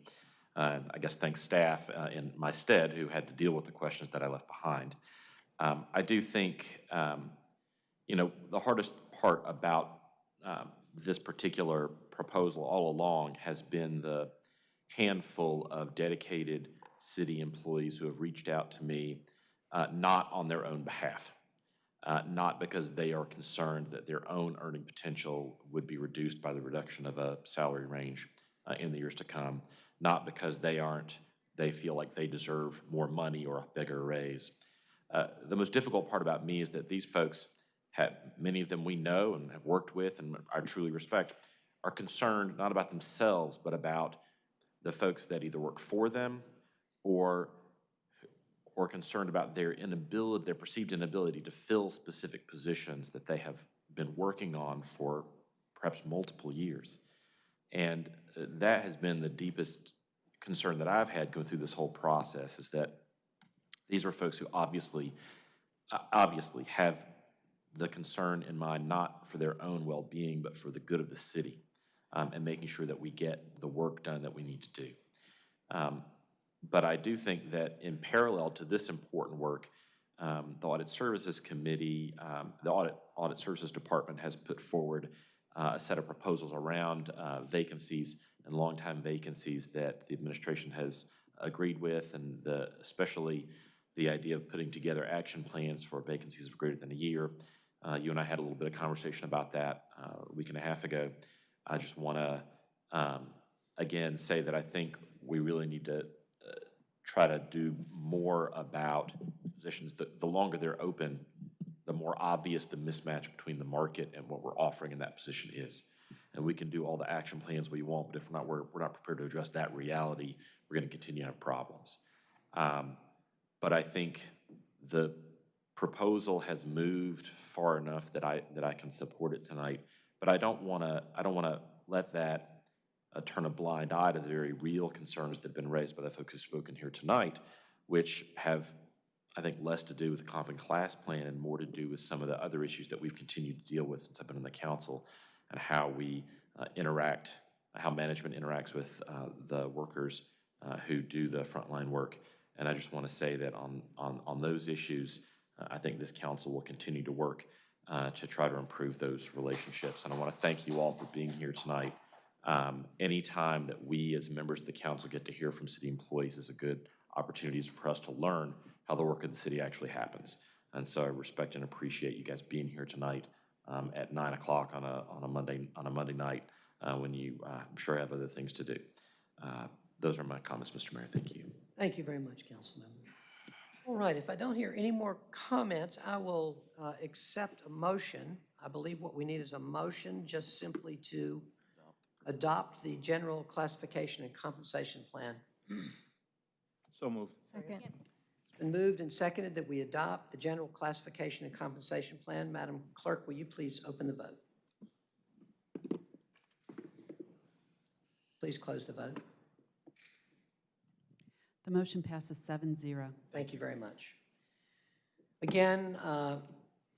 Uh, I guess thanks staff uh, in my stead who had to deal with the questions that I left behind. Um, I do think, um, you know, the hardest part about um, this particular proposal all along has been the handful of dedicated city employees who have reached out to me, uh, not on their own behalf, uh, not because they are concerned that their own earning potential would be reduced by the reduction of a salary range uh, in the years to come, not because they aren't, they feel like they deserve more money or a bigger raise. Uh, the most difficult part about me is that these folks have, many of them we know and have worked with and I truly respect, are concerned not about themselves, but about the folks that either work for them or or concerned about their inability, their perceived inability to fill specific positions that they have been working on for perhaps multiple years. And uh, that has been the deepest concern that I've had going through this whole process is that these are folks who obviously, obviously have the concern in mind not for their own well-being, but for the good of the city um, and making sure that we get the work done that we need to do. Um, but I do think that in parallel to this important work, um, the Audit Services Committee, um, the Audit, Audit Services Department has put forward uh, a set of proposals around uh, vacancies and long-time vacancies that the administration has agreed with, and the, especially the idea of putting together action plans for vacancies of greater than a year. Uh, you and I had a little bit of conversation about that uh, a week and a half ago. I just want to, um, again, say that I think we really need to uh, try to do more about positions. The, the longer they're open, the more obvious the mismatch between the market and what we're offering in that position is. And we can do all the action plans we want, but if we're not, we're, we're not prepared to address that reality, we're going to continue to have problems. Um, but I think the proposal has moved far enough that I, that I can support it tonight. But I don't want to, I don't want to let that uh, turn a blind eye to the very real concerns that have been raised by the folks who've spoken here tonight, which have, I think, less to do with the comp and class plan and more to do with some of the other issues that we've continued to deal with since I've been in the council and how we uh, interact, how management interacts with uh, the workers uh, who do the frontline work. And I just want to say that on, on, on those issues, uh, I think this council will continue to work uh, to try to improve those relationships. And I want to thank you all for being here tonight. Um, anytime that we as members of the council get to hear from city employees is a good opportunity for us to learn how the work of the city actually happens. And so I respect and appreciate you guys being here tonight um, at nine o'clock on a, on a Monday, on a Monday night uh, when you, uh, I'm sure have other things to do. Uh, those are my comments, Mr. Mayor. Thank you. Thank you very much, Councilmember. All right, if I don't hear any more comments, I will uh, accept a motion. I believe what we need is a motion just simply to adopt the general classification and compensation plan. So moved. Second. It's been moved and seconded that we adopt the general classification and compensation plan. Madam Clerk, will you please open the vote? Please close the vote. The motion passes 7-0. Thank you very much. Again, uh,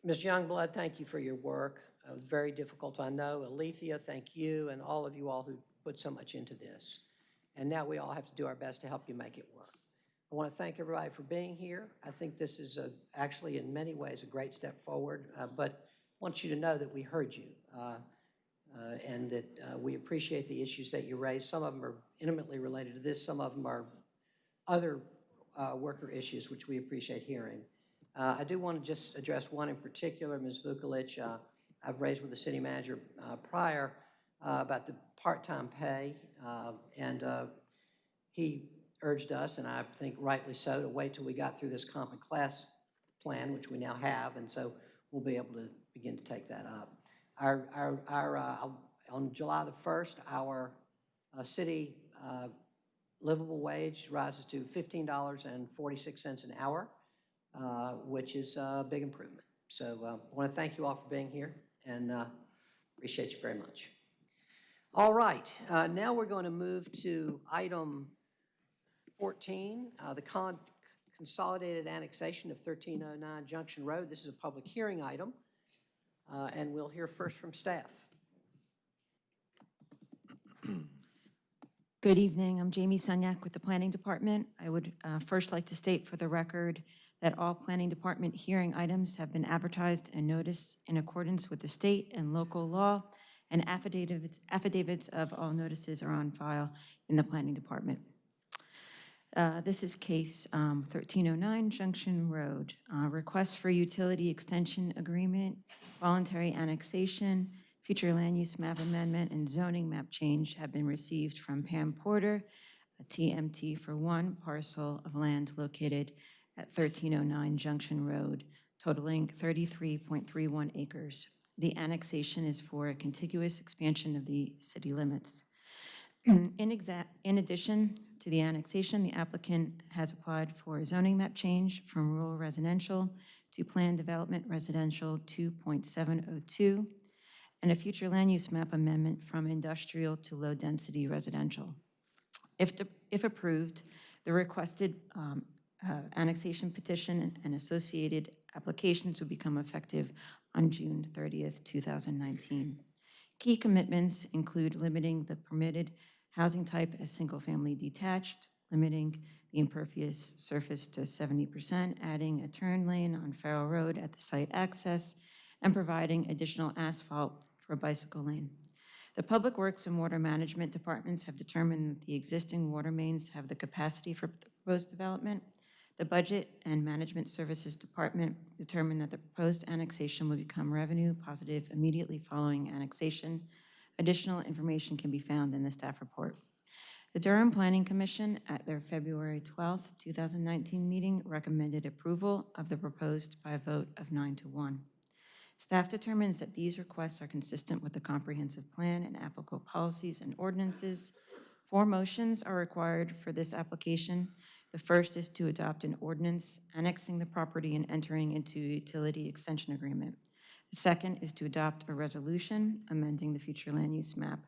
Ms. Youngblood, thank you for your work. It was very difficult, I know. Alethea, thank you, and all of you all who put so much into this. And now we all have to do our best to help you make it work. I want to thank everybody for being here. I think this is a, actually, in many ways, a great step forward, uh, but want you to know that we heard you uh, uh, and that uh, we appreciate the issues that you raised. Some of them are intimately related to this, some of them are other uh, worker issues, which we appreciate hearing. Uh, I do want to just address one in particular, Ms. Vukolich. Uh, I've raised with the city manager uh, prior uh, about the part-time pay, uh, and he urged us, and I think rightly so, to wait till we got through this common class plan, which we now have, and so we'll be able to begin to take that up. Our, our, our on July the 1st, our city livable wage rises to $15.46 an hour. uh, which is a big improvement. So uh, I want to thank you all for being here and uh, appreciate you very much. All right, uh, now we're going to move to item 14, uh, the con- consolidated annexation of 1309 Junction Road. This is a public hearing item, uh, and we'll hear first from staff. Good evening. I'm Jamie Sunyak with the Planning Department. I would uh, first like to state for the record that all Planning Department hearing items have been advertised and noticed in accordance with the state and local law, and affidavits affidavits of all notices are on file in the Planning Department. Uh, This is case um, 1309 Junction Road. Uh, Request for utility extension agreement, voluntary annexation, future land use map amendment, and zoning map change have been received from Pam Porter, a TMT for one parcel of land located at 1309 Junction Road, totaling 33.31 acres. The annexation is for a contiguous expansion of the city limits. In in addition to the annexation, the applicant has applied for a zoning map change from rural residential to planned development residential 2.702, and a future land use map amendment from industrial to low-density residential. If, de- if approved, the requested um, uh, annexation petition and associated applications will become effective on June 30th, 2019. Key commitments include limiting the permitted housing type as single-family detached, limiting the impervious surface to 70%, adding a turn lane on Farrell Road at the site access, and providing additional asphalt for a bicycle lane. The Public Works and Water Management Departments have determined that the existing water mains have the capacity for the proposed development. The Budget and Management Services Department determined that the proposed annexation will become revenue positive immediately following annexation. Additional information can be found in the staff report. The Durham Planning Commission, at their February 12, 2019 meeting, recommended approval of the proposed by a vote of nine to one. Staff determines that these requests are consistent with the comprehensive plan and applicable policies and ordinances. Four motions are required for this application. The first is to adopt an ordinance annexing the property and entering into a utility extension agreement. The second is to adopt a resolution amending the future land use map.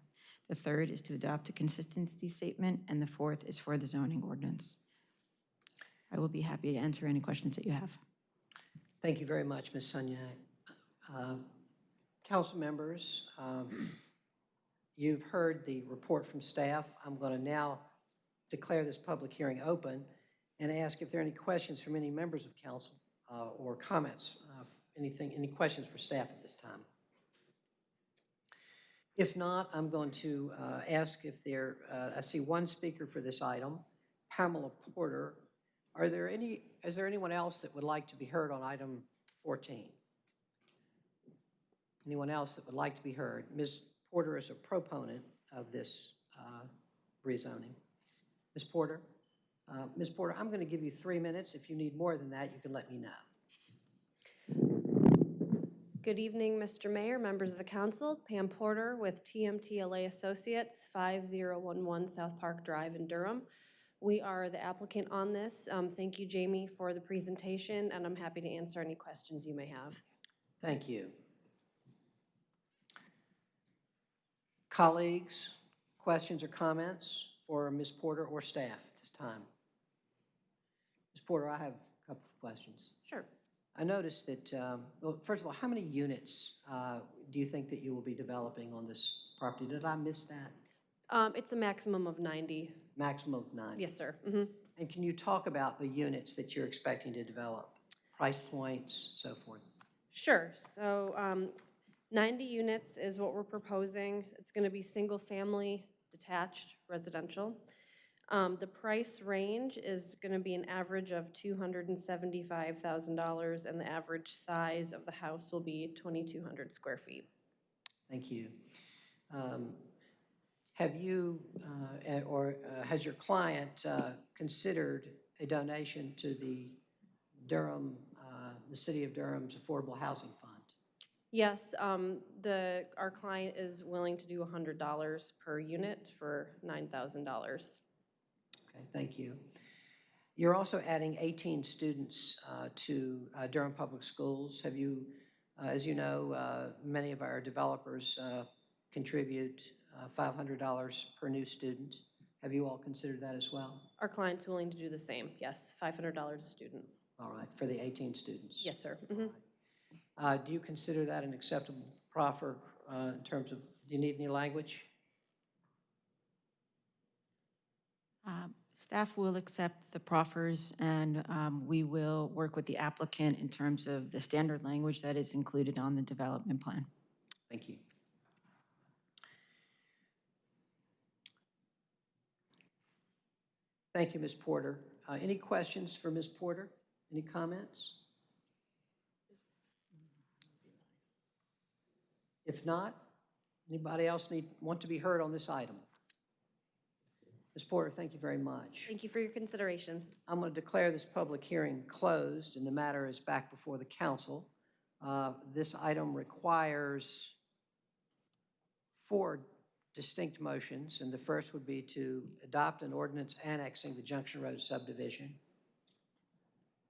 The third is to adopt a consistency statement, and the fourth is for the zoning ordinance. I will be happy to answer any questions that you have. Thank you very much, Ms. Sunyak. Uh, Council members, um, you've heard the report from staff. I'm going to now declare this public hearing open and ask if there are any questions from any members of council uh, or comments, uh, anything, any questions for staff at this time. If not, I'm going to uh, ask if there, uh, I see one speaker for this item, Pamela Porter. Are there any, is there anyone else that would like to be heard on item 14? Anyone else that would like to be heard? Ms. Porter is a proponent of this uh, rezoning. Ms. Porter? Uh, Ms. Porter, I'm going to give you three minutes. If you need more than that, you can let me know. Good evening, Mr. Mayor, members of the council. Pam Porter with TMTLA Associates, 5011 South Park Drive in Durham. We are the applicant on this. Um, Thank you, Jamie, for the presentation, and I'm happy to answer any questions you may have. Thank you. Colleagues, questions or comments for Ms. Porter or staff at this time? Ms. Porter, I have a couple of questions. Sure. I noticed that, um, well, first of all, how many units uh, do you think that you will be developing on this property? Did I miss that? Um, It's a maximum of 90. Maximum of nine? Yes, sir. Mm -hmm. And can you talk about the units that you're expecting to develop? Price points, so forth? Sure. So um, 90 units is what we're proposing. It's going to be single-family, detached, residential. Um, The price range is going to be an average of $275,000, and the average size of the house will be 2,200 square feet. Thank you. Um, Have you, uh, eh, or uh, has your client uh, considered a donation to the Durham, uh, the City of Durham's Affordable Housing Fund? Yes, um, the, our client is willing to do $100 per unit for $9,000. Okay, thank you. You're also adding 18 students uh, to uh, Durham Public Schools. Have you, uh, as you know, uh, many of our developers uh, contribute uh, $500 per new student. Have you all considered that as well? Our client's willing to do the same, yes, $500 a student. All right, for the 18 students? Yes, sir. Mhm. Uh, Do you consider that an acceptable proffer uh, in terms of, do you need any language? Um, Staff will accept the proffers, and um, we will work with the applicant in terms of the standard language that is included on the development plan. Thank you. Thank you, Ms. Porter. Uh, Any questions for Ms. Porter? Any comments? If not, anybody else need, want to be heard on this item? Ms. Porter, thank you very much. Thank you for your consideration. I'm going to declare this public hearing closed, and the matter is back before the council. Uh, This item requires four distinct motions, and the first would be to adopt an ordinance annexing the Junction Road subdivision.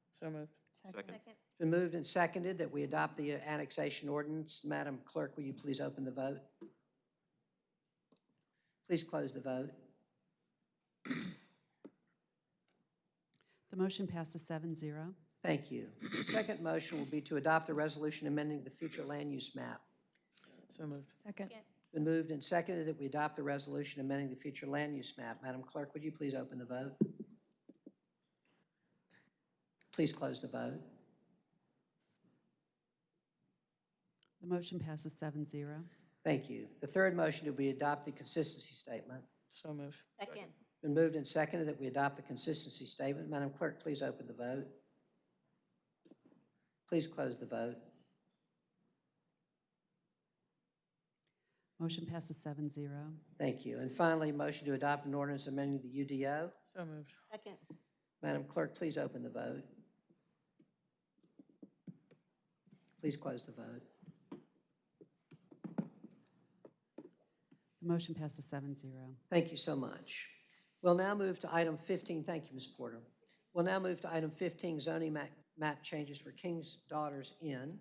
So moved. Second. It's been moved and seconded that we adopt the uh, annexation ordinance. Madam Clerk, will you please open the vote? Please close the vote. The motion passes seven zero. Thank you. The second motion will be to adopt a resolution amending the future land use map. So moved. Second. It's been moved and seconded that we adopt the resolution amending the future land use map. Madam Clerk, would you please open the vote? Please close the vote. The motion passes seven zero. Thank you. The third motion will be adopt the consistency statement. So moved. Second. Been moved and seconded that we adopt the consistency statement. Madam Clerk, please open the vote. Please close the vote. Motion passes seven zero. Thank you. And finally, motion to adopt an ordinance amending the UDO. So moved. Second. Madam Clerk, please open the vote. Please close the vote. The motion passes seven zero. Thank you so much. We'll now move to item 15. Thank you, Ms. Porter. We'll now move to item 15, zoning map, map changes for King's Daughters Inn,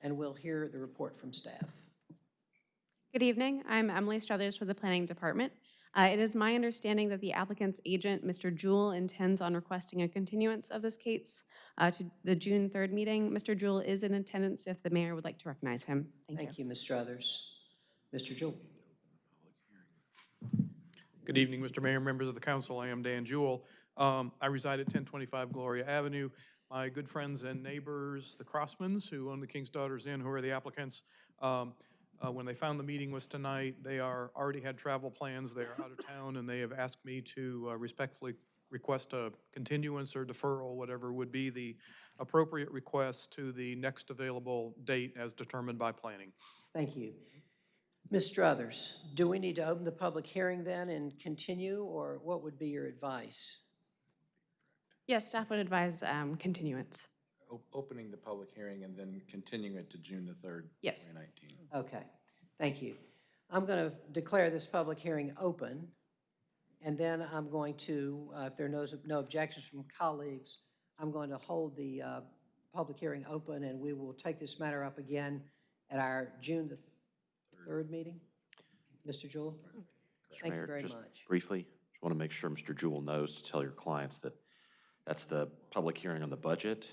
and we'll hear the report from staff. Good evening. I'm Emily Struthers with the Planning Department. Uh, It is my understanding that the applicant's agent, Mr. Jewell, intends on requesting a continuance of this case uh, to the June 3rd meeting. Mr. Jewell is in attendance if the mayor would like to recognize him. Thank you. Thank you, Ms. Struthers. Mr. Jewell. Good evening, Mr. Mayor, members of the council. I am Dan Jewell. Um, I reside at 1025 Gloria Avenue. My good friends and neighbors, the Crossmans, who own the King's Daughters Inn, who are the applicants, um, uh, when they found the meeting was tonight, they are, already had travel plans. They are out of town, and they have asked me to uh, respectfully request a continuance or deferral, whatever would be the appropriate request to the next available date as determined by planning. Thank you. Ms. Struthers, do we need to open the public hearing then and continue, or what would be your advice? Yes, staff would advise um, continuance. O- Opening the public hearing and then continuing it to June the 3rd, Yes. 2019. Okay, thank you. I'm going to declare this public hearing open, and then I'm going to, uh, if there are no no objections from colleagues, I'm going to hold the uh, public hearing open, and we will take this matter up again at our June the 3rd meeting. Mr. Jewell? Mr. Thank you Mayor, very just much. briefly, just want to make sure Mr. Jewell knows to tell your clients that that's the public hearing on the budget,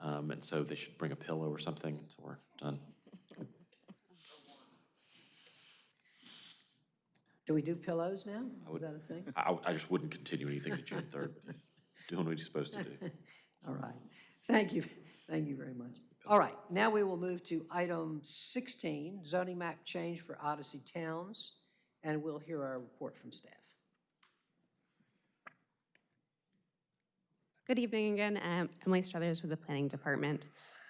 um, and so they should bring a pillow or something until we're done. Do we do pillows now? I Is would- that a thing? I, I just wouldn't continue anything to June 3rd, but he's doing what he's supposed to do. All right. Thank you. Thank you very much. All right, now we will move to item 16, zoning map change for Odyssey Towns, and we'll hear our report from staff. Good evening again. Um, Emily Struthers with the Planning Department.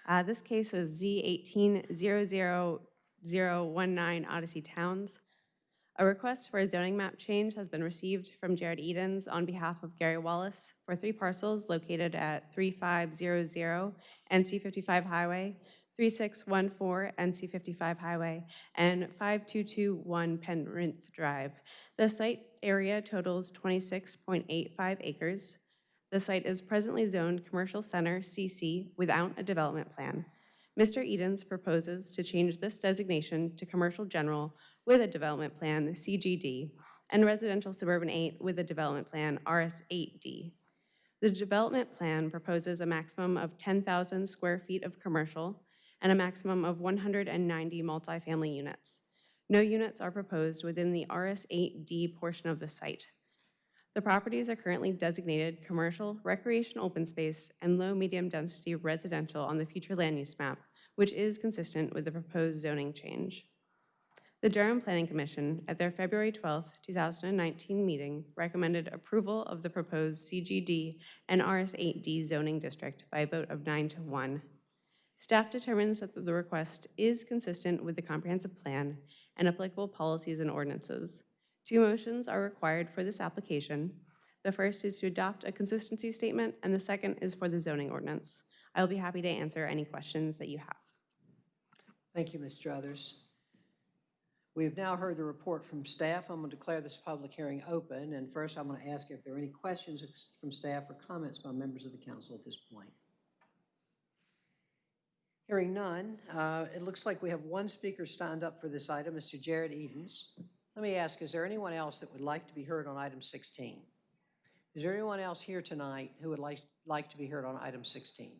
Uh, This case is Z 1800019 Odyssey Towns. A request for a zoning map change has been received from Jared Edens on behalf of Gary Wallace for three parcels located at 3500 NC 55 Highway, 3614 NC 55 Highway, and 5221 Penrith Drive. The site area totals 26.85 acres. The site is presently zoned Commercial Center CC without a development plan. Mr. Edens proposes to change this designation to Commercial General with a development plan CGD and Residential Suburban 8 with a development plan RS8D. The development plan proposes a maximum of 10,000 square feet of commercial and a maximum of 190 multifamily units. No units are proposed within the RS8D portion of the site. The properties are currently designated commercial, recreation open space, and low-medium density residential on the future land use map, which is consistent with the proposed zoning change. The Durham Planning Commission, at their February 12, 2019 meeting, recommended approval of the proposed CGD and RS8D zoning district by a vote of nine to one. Staff determines that the request is consistent with the comprehensive plan and applicable policies and ordinances. Two motions are required for this application. The first is to adopt a consistency statement, and the second is for the zoning ordinance. I will be happy to answer any questions that you have. Thank you, Ms. Struthers. We have now heard the report from staff. I'm going to declare this public hearing open, and first I'm going to ask if there are any questions from staff or comments by members of the council at this point. Hearing none, uh, it looks like we have one speaker signed up for this item, Mr. Jared Edens. Let me ask, is there anyone else that would like to be heard on item 16? Is there anyone else here tonight who would like, like to be heard on item 16?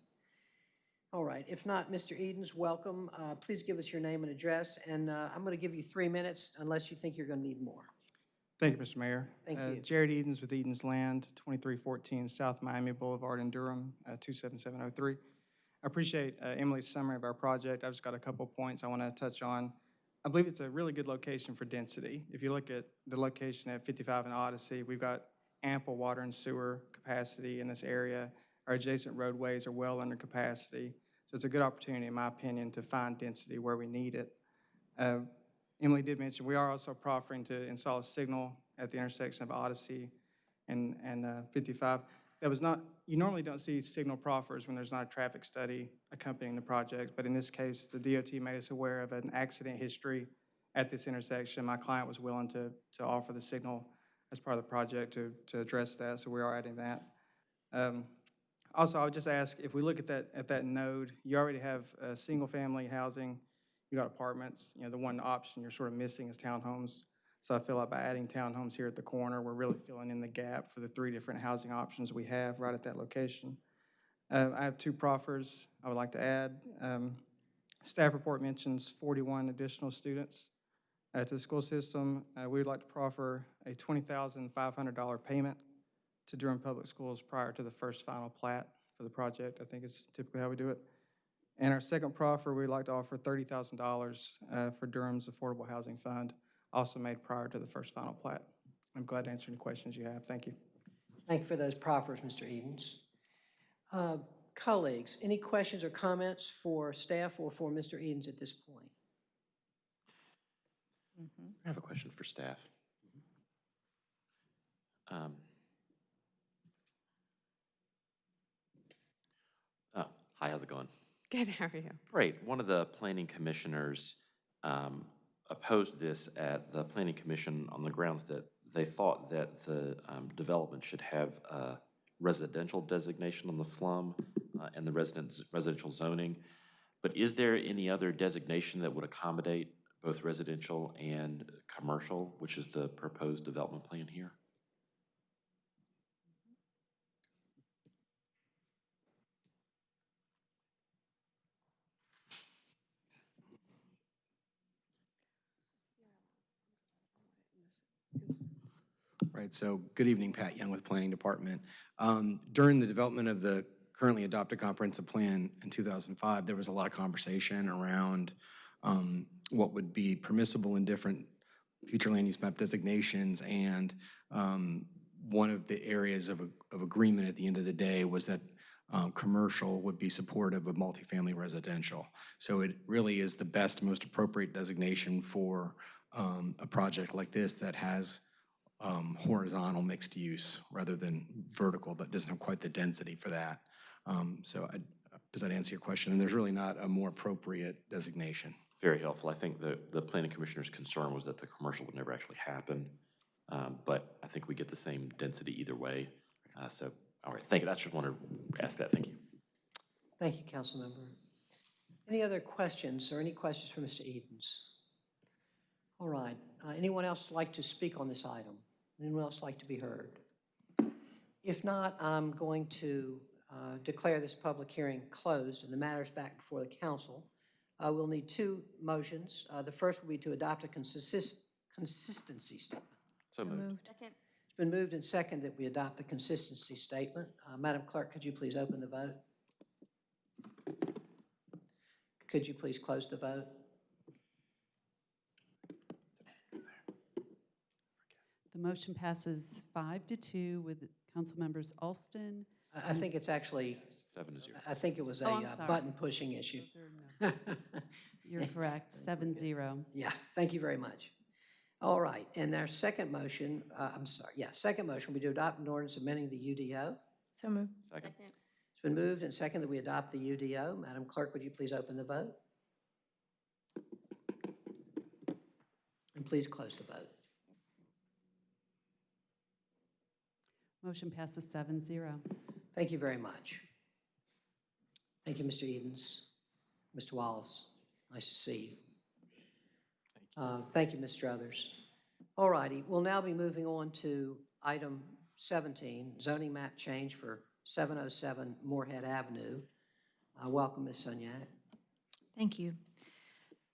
All right, if not, Mr. Edens, welcome. Uh, Please give us your name and address, and uh, I'm going to give you three minutes unless you think you're going to need more. Thank you, Mr. Mayor. Thank Uh, you. Jared Edens with Edens Land, 2314 South Miami Boulevard in Durham, uh, 27703. I appreciate uh, Emily's summary of our project. I've just got a couple points I want to touch on. I believe it's a really good location for density. If you look at the location at 55 and Odyssey, we've got ample water and sewer capacity in this area. Our adjacent roadways are well under capacity. So it's a good opportunity, in my opinion, to find density where we need it. Uh, Emily did mention, we are also proffering to install a signal at the intersection of Odyssey and, and uh, 55. That was not, you normally don't see signal proffers when there's not a traffic study accompanying the project, but in this case, the DOT made us aware of an accident history at this intersection. My client was willing to, to offer the signal as part of the project to, to address that, so we are adding that. Um, Also, I would just ask, if we look at that, at that node, you already have uh, single-family housing, you got apartments, you know, the one option you're sort of missing is townhomes. So I feel like by adding townhomes here at the corner, we're really filling in the gap for the three different housing options we have right at that location. Uh, I have two proffers I would like to add. Um, Staff report mentions 41 additional students uh, to the school system. Uh, We would like to proffer a $20,500 payment to Durham Public Schools prior to the first final plat for the project. I think it's typically how we do it. And our second proffer, we'd like to offer $30,000 uh, for Durham's Affordable Housing Fund, also made prior to the first final plat. I'm glad to answer any questions you have. Thank you. Thank you for those proffers, Mr. Edens. Uh, Colleagues, any questions or comments for staff or for Mr. Edens at this point? I have a question for staff. Um, Oh, hi, how's it going? Good, how are you? Great. One of the planning commissioners um, opposed this at the planning commission on the grounds that they thought that the um, development should have a residential designation on the flum uh, and the residence, residential zoning. But is there any other designation that would accommodate both residential and commercial, which is the proposed development plan here? Right, so good evening, Pat Young with Planning Department. Um, During the development of the currently adopted comprehensive plan in 2005, there was a lot of conversation around um, what would be permissible in different future land use map designations, and um, one of the areas of, of agreement at the end of the day was that um, commercial would be supportive of multifamily residential. So it really is the best, most appropriate designation for um, a project like this that has um, horizontal mixed use rather than vertical that doesn't have quite the density for that. Um, So I- does that answer your question? And there's really not a more appropriate designation. Very helpful. I think the, the planning commissioner's concern was that the commercial would never actually happen. Um, But I think we get the same density either way. Uh, So All right, thank you. I just wanted to ask that. Thank you. Thank you, Council Member. Any other questions or any questions for Mr. Edens? All right. Uh, Anyone else like to speak on this item? Anyone else like to be heard? If not, I'm going to uh, declare this public hearing closed and the matter is back before the council. Uh, We'll need two motions. Uh, The first will be to adopt a consist- consistency statement. So moved. It's been moved and second that we adopt the consistency statement. Uh, Madam Clerk, could you please open the vote? Could you please close the vote? The motion passes five to two with council members Alston. I- I think it's actually, Seven to zero. I think it was a Oh, I'm uh, sorry. button pushing issue. You're correct, seven zero. Yeah, thank you very much. All right, and our second motion, uh, I'm sorry, yeah, second motion, we do adopt an ordinance amending the UDO. So moved. Second. It's been moved and second that we adopt the UDO. Madam Clerk, would you please open the vote? And please close the vote. Motion passes seven zero. Thank you very much. Thank you, Mr. Edens. Mr. Wallace, nice to see you. Thank Uh, Thank you, Mr. Others. All righty, we'll now be moving on to item 17, zoning map change for 707 Morehead Avenue. Uh, Welcome, Ms. Sunyak. Thank you.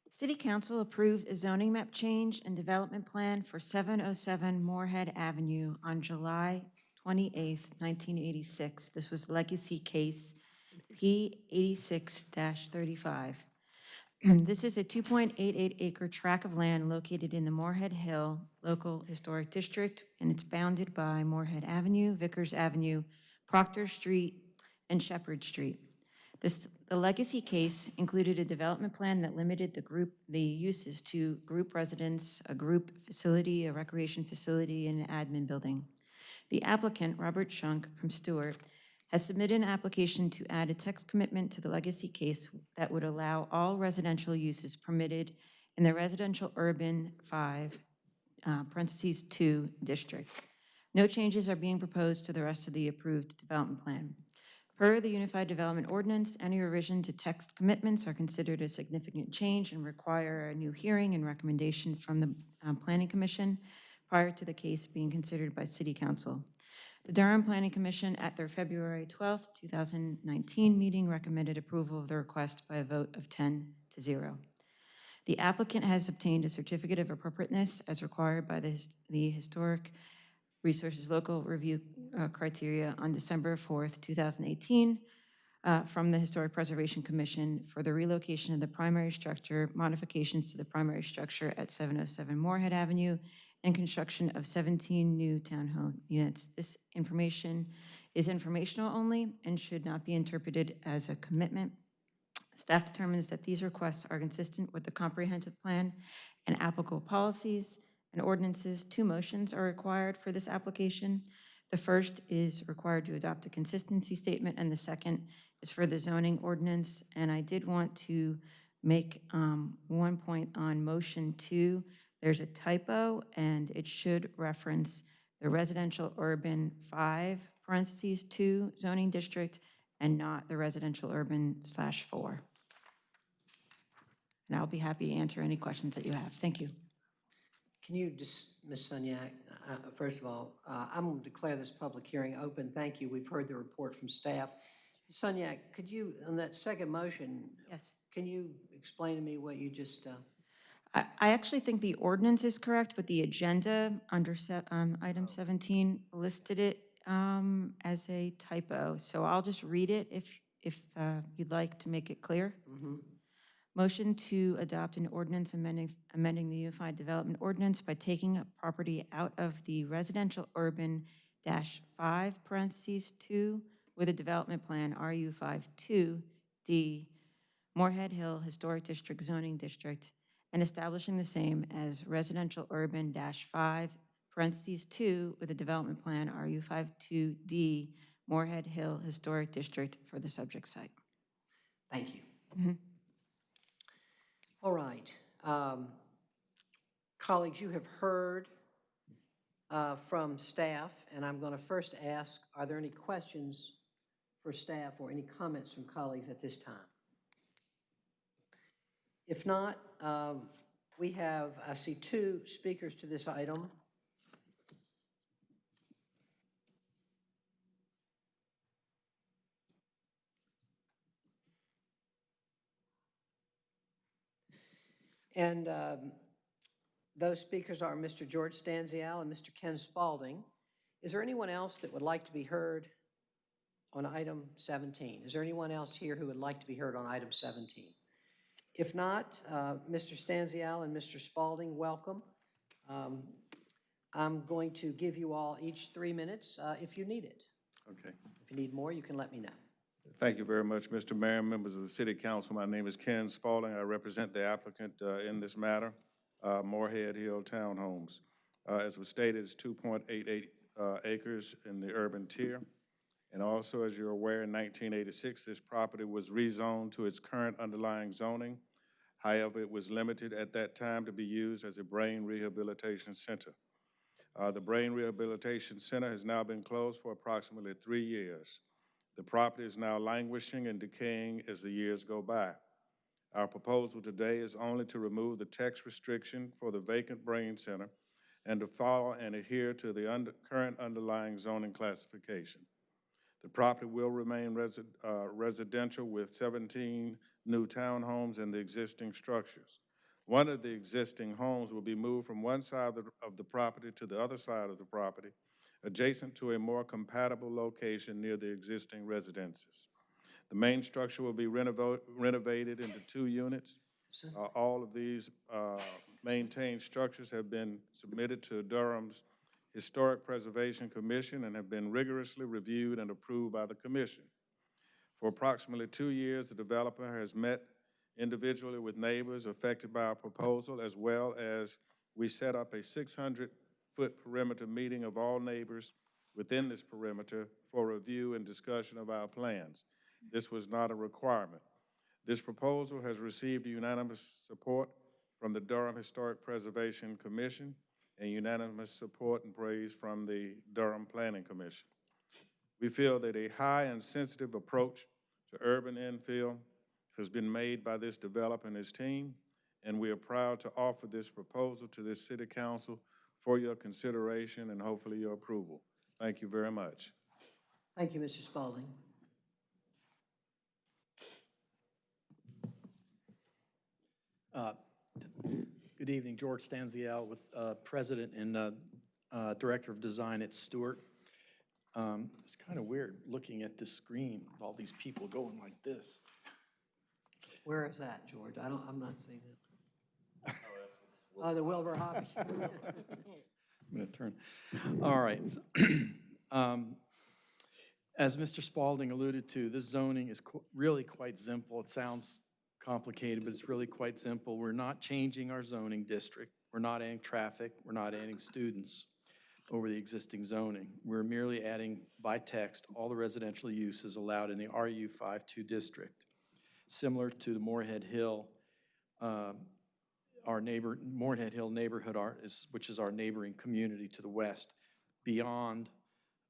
City Council approved a zoning map change and development plan for 707 Morehead Avenue on July 28th, 1986. This was legacy case P86-35. This is a 2.88 acre tract of land located in the Morehead Hill Local Historic District, and it's bounded by Morehead Avenue, Vickers Avenue, Proctor Street, and Shepherd Street. This, the legacy case included a development plan that limited the group, the uses to group residence, a group facility, a recreation facility, and an admin building. The applicant, Robert Schunk from Stewart, has submitted an application to add a text commitment to the legacy case that would allow all residential uses permitted in the residential urban five, uh, parentheses two, district. No changes are being proposed to the rest of the approved development plan. Per the Unified Development Ordinance, any revision to text commitments are considered a significant change and require a new hearing and recommendation from the um, Planning Commission prior to the case being considered by City Council. The Durham Planning Commission, at their February 12, 2019 meeting, recommended approval of the request by a vote of 10 to 0. The applicant has obtained a certificate of appropriateness as required by the the Historic Resources Local Review uh, Criteria on December 4th, 2018, uh, from the Historic Preservation Commission for the relocation of the primary structure, modifications to the primary structure at 707 Morehead Avenue, and construction of 17 new townhome units. This information is informational only and should not be interpreted as a commitment. Staff determines that these requests are consistent with the comprehensive plan and applicable policies and ordinances. Two motions are required for this application. The first is required to adopt a consistency statement, and the second is for the zoning ordinance. And I did want to make um, one point on motion two. There's a typo, and it should reference the residential urban five, parentheses, two zoning district, and not the residential urban slash four. And I'll be happy to answer any questions that you have. Thank you. Can you just, Ms. Sunyak, uh, first of all, uh, I'm going to declare this public hearing open. Thank you. We've heard the report from staff. Sunyak, could you, on that second motion? Yes. Can you explain to me what you just, uh, I, I actually think the ordinance is correct, but the agenda under se- um, item 17 listed it um, as a typo. So I'll just read it if, if uh, you'd like to make it clear. mhm. Motion to adopt an ordinance amending, amending the Unified Development Ordinance by taking a property out of the residential urban dash five parentheses two with a development plan RU five two D Morehead Hill Historic District zoning district and establishing the same as residential urban dash five parentheses two with a development plan RU five two D Morehead Hill Historic District for the subject site. thank you. Mhm. All right. Um, Colleagues, you have heard uh, from staff, and I'm going to first ask, are there any questions for staff or any comments from colleagues at this time? If not, um, we have, I see two speakers to this item. And um, those speakers are Mr. George Stanziale and Mr. Ken Spalding. Is there anyone else that would like to be heard on item 17? Is there anyone else here who would like to be heard on item 17? If not, uh, Mr. Stanziale and Mr. Spalding, welcome. Um, I'm going to give you all each three minutes uh, if you need it. Okay. If you need more, you can let me know. Thank you very much, Mr. Mayor, members of the City Council. My name is Ken Spalding. I represent the applicant uh, in this matter, uh, Morehead Hill Townhomes. Uh, As was stated, it's 2.88 uh, acres in the urban tier. And also, as you're aware, in 1986, this property was rezoned to its current underlying zoning. However, it was limited at that time to be used as a brain rehabilitation center. Uh, The Brain Rehabilitation Center has now been closed for approximately three years. The property is now languishing and decaying as the years go by. Our proposal today is only to remove the text restriction for the vacant brain center and to follow and adhere to the under- current underlying zoning classification. The property will remain resi- uh, residential with 17 new townhomes in the existing structures. One of the existing homes will be moved from one side of the, of the property to the other side of the property, adjacent to a more compatible location near the existing residences. The main structure will be renovated into two units. Uh, All of these uh, maintained structures have been submitted to Durham's Historic Preservation Commission and have been rigorously reviewed and approved by the commission. For approximately two years, the developer has met individually with neighbors affected by our proposal, as well as we set up a 600-foot perimeter meeting of all neighbors within this perimeter for review and discussion of our plans. This was not a requirement. This proposal has received unanimous support from the Durham Historic Preservation Commission and unanimous support and praise from the Durham Planning Commission. We feel that a high and sensitive approach to urban infill has been made by this developer and his team, and we are proud to offer this proposal to this city council for your consideration and hopefully your approval. Thank you very much. Thank you, Mr. Spalding. Uh, Good evening, George Stanziale with uh, President and uh, uh, Director of Design at Stewart. Um, It's kind of weird looking at this screen with all these people going like this. Where is that, George? I don't, I'm not seeing it. Oh, the Wilbur Hobby. I'm going to turn. All right. um, As Mr. Spalding alluded to, this zoning is qu- really quite simple. It sounds complicated, but it's really quite simple. We're not changing our zoning district. We're not adding traffic. We're not adding students over the existing zoning. We're merely adding by text all the residential uses allowed in the RU 52 district, similar to the Morehead Hill um, our neighbor, Morehead Hill neighborhood art is, which is our neighboring community to the west, beyond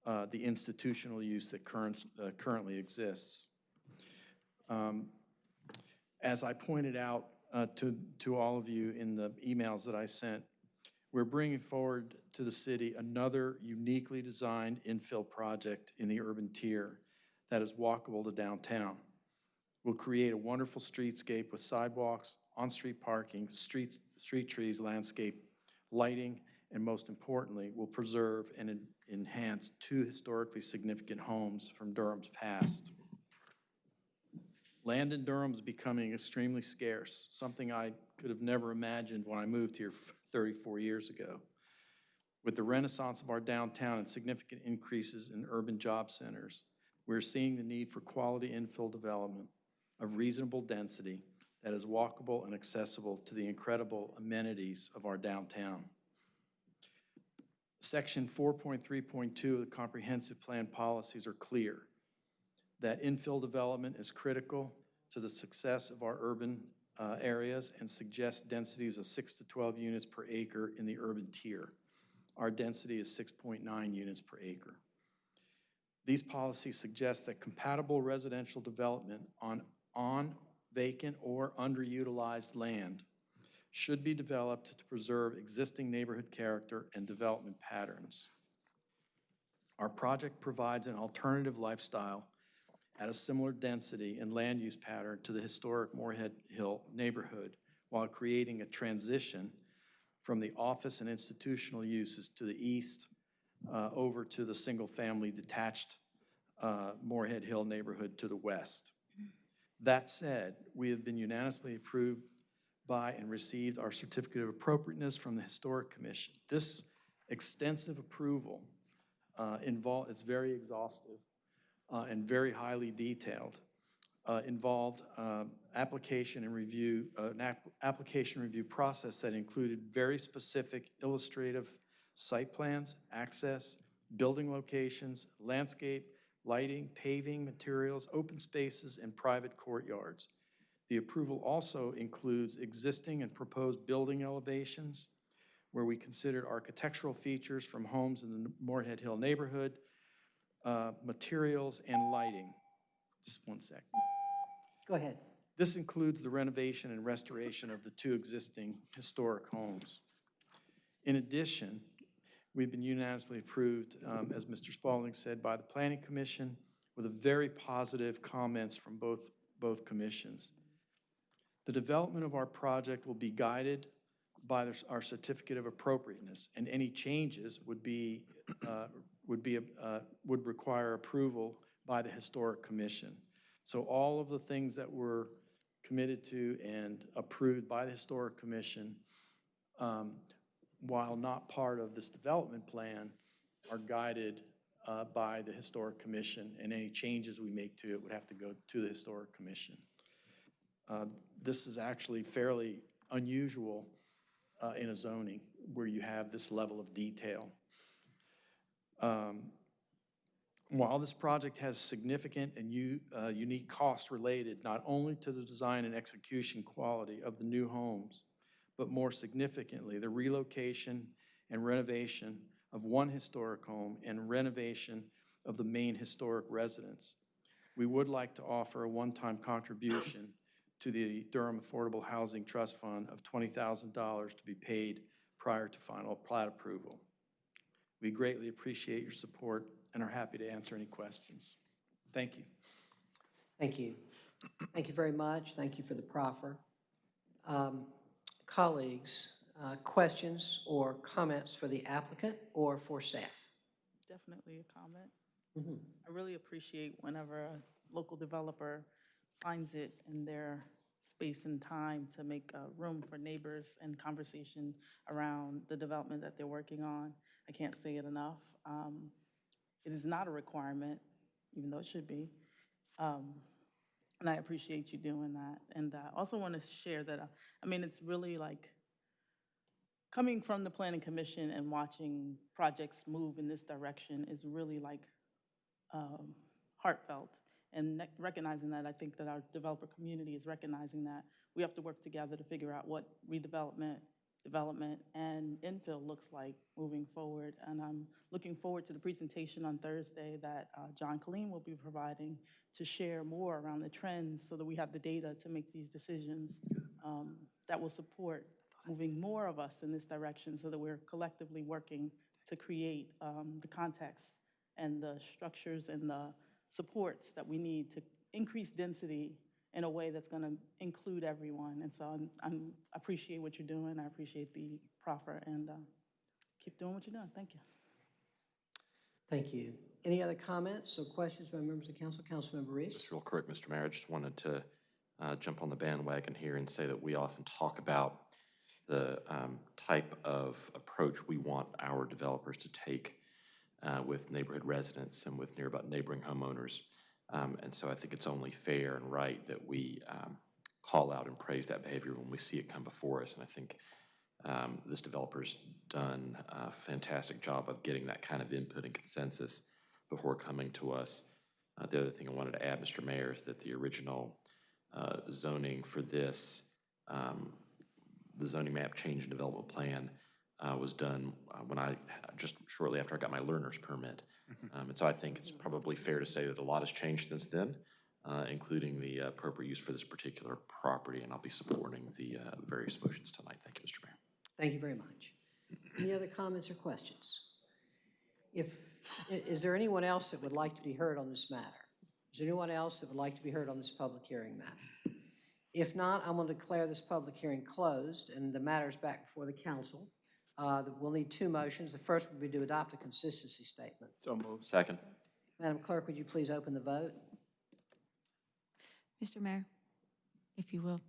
uh, the institutional use that current, uh, currently exists. Um, As I pointed out uh, to, to all of you in the emails that I sent, we're bringing forward to the city another uniquely designed infill project in the urban tier that is walkable to downtown. We'll create a wonderful streetscape with sidewalks, on-street parking, streets, street trees, landscape, lighting, and most importantly, will preserve and en- enhance two historically significant homes from Durham's past. Land in Durham is becoming extremely scarce, something I could have never imagined when I moved here 34 years ago. With the renaissance of our downtown and significant increases in urban job centers, we're seeing the need for quality infill development of reasonable density that is walkable and accessible to the incredible amenities of our downtown. Section 4.3.2 of the Comprehensive Plan policies are clear that infill development is critical to the success of our urban uh, areas and suggests densities of 6 to 12 units per acre in the urban tier. our density is 6.9 units per acre. These policies suggest that compatible residential development on, on vacant or underutilized land should be developed to preserve existing neighborhood character and development patterns. Our project provides an alternative lifestyle at a similar density and land use pattern to the historic Morehead Hill neighborhood while creating a transition from the office and institutional uses to the east uh, over to the single-family detached uh, Morehead Hill neighborhood to the west. That said, we have been unanimously approved by and received our certificate of appropriateness from the Historic Commission. This extensive approval uh, involved, it's very exhaustive uh, and very highly detailed, uh, involved uh, application and review, uh, an app- application review process that included very specific illustrative site plans, access, building locations, landscape, lighting, paving materials, open spaces, and private courtyards. The approval also includes existing and proposed building elevations, where we considered architectural features from homes in the Morehead Hill neighborhood, uh, materials, and lighting. Just one sec. Go ahead. This includes the renovation and restoration of the two existing historic homes. In addition, we've been unanimously approved, um, as Mr. Spalding said, by the Planning Commission with a very positive comments from both, both commissions. The development of our project will be guided by our certificate of appropriateness, and any changes would be, uh, would be, uh, would require approval by the Historic Commission. So all of the things that were committed to and approved by the Historic Commission, um, while not part of this development plan, are guided uh, by the Historic Commission, and any changes we make to it would have to go to the Historic Commission. Uh, This is actually fairly unusual uh, in a zoning where you have this level of detail. Um, While this project has significant and u- uh, unique costs related not only to the design and execution quality of the new homes, but more significantly, the relocation and renovation of one historic home and renovation of the main historic residence, we would like to offer a one-time contribution to the Durham Affordable Housing Trust Fund of $20,000 to be paid prior to final plat approval. We greatly appreciate your support and are happy to answer any questions. Thank you. Thank you. Thank you very much. Thank you for the proffer. Um, Colleagues, uh, questions or comments for the applicant or for staff? Definitely a comment. Mhm. I really appreciate whenever a local developer finds it in their space and time to make uh, room for neighbors and conversation around the development that they're working on. I can't say it enough. Um, It is not a requirement, even though it should be. Um, And I appreciate you doing that. And I also want to share that, uh, I mean, it's really like, coming from the planning commission and watching projects move in this direction is really like um, heartfelt. And recognizing that, I think that our developer community is recognizing that we have to work together to figure out what redevelopment, development, and infill looks like moving forward. And I'm looking forward to the presentation on Thursday that uh, John Colleen will be providing to share more around the trends so that we have the data to make these decisions um, that will support moving more of us in this direction so that we're collectively working to create um, the context and the structures and the supports that we need to increase density in a way that's going to include everyone. And so I'm, I'm, appreciate what you're doing. I appreciate the proffer and uh, keep doing what you're doing. Thank you. Thank you. Any other comments or questions by members of council? Councilmember Reece? Just real quick, Mr. Mayor, I just wanted to uh, jump on the bandwagon here and say that we often talk about the um, type of approach we want our developers to take uh, with neighborhood residents and with nearby neighboring homeowners. Um, And so I think it's only fair and right that we um, call out and praise that behavior when we see it come before us. And I think um, this developer's done a fantastic job of getting that kind of input and consensus before coming to us. Uh, The other thing I wanted to add, Mr. Mayor, is that the original uh, zoning for this, um, the zoning map change and development plan uh, was done uh, when I, just shortly after I got my learner's permit. Um, And so I think it's probably fair to say that a lot has changed since then, uh, including the appropriate use for this particular property, and I'll be supporting the uh, various motions tonight. Thank you, Mr. Mayor. Thank you very much. Any other comments or questions? If, is there anyone else that would like to be heard on this matter? Is there anyone else that would like to be heard on this public hearing matter? If not, I'm going to declare this public hearing closed, and the matter is back before the council. Uh, We'll need two motions. The first would be to adopt a consistency statement. So moved. Second. Madam Clerk, would you please open the vote? Mr. Mayor, if you will,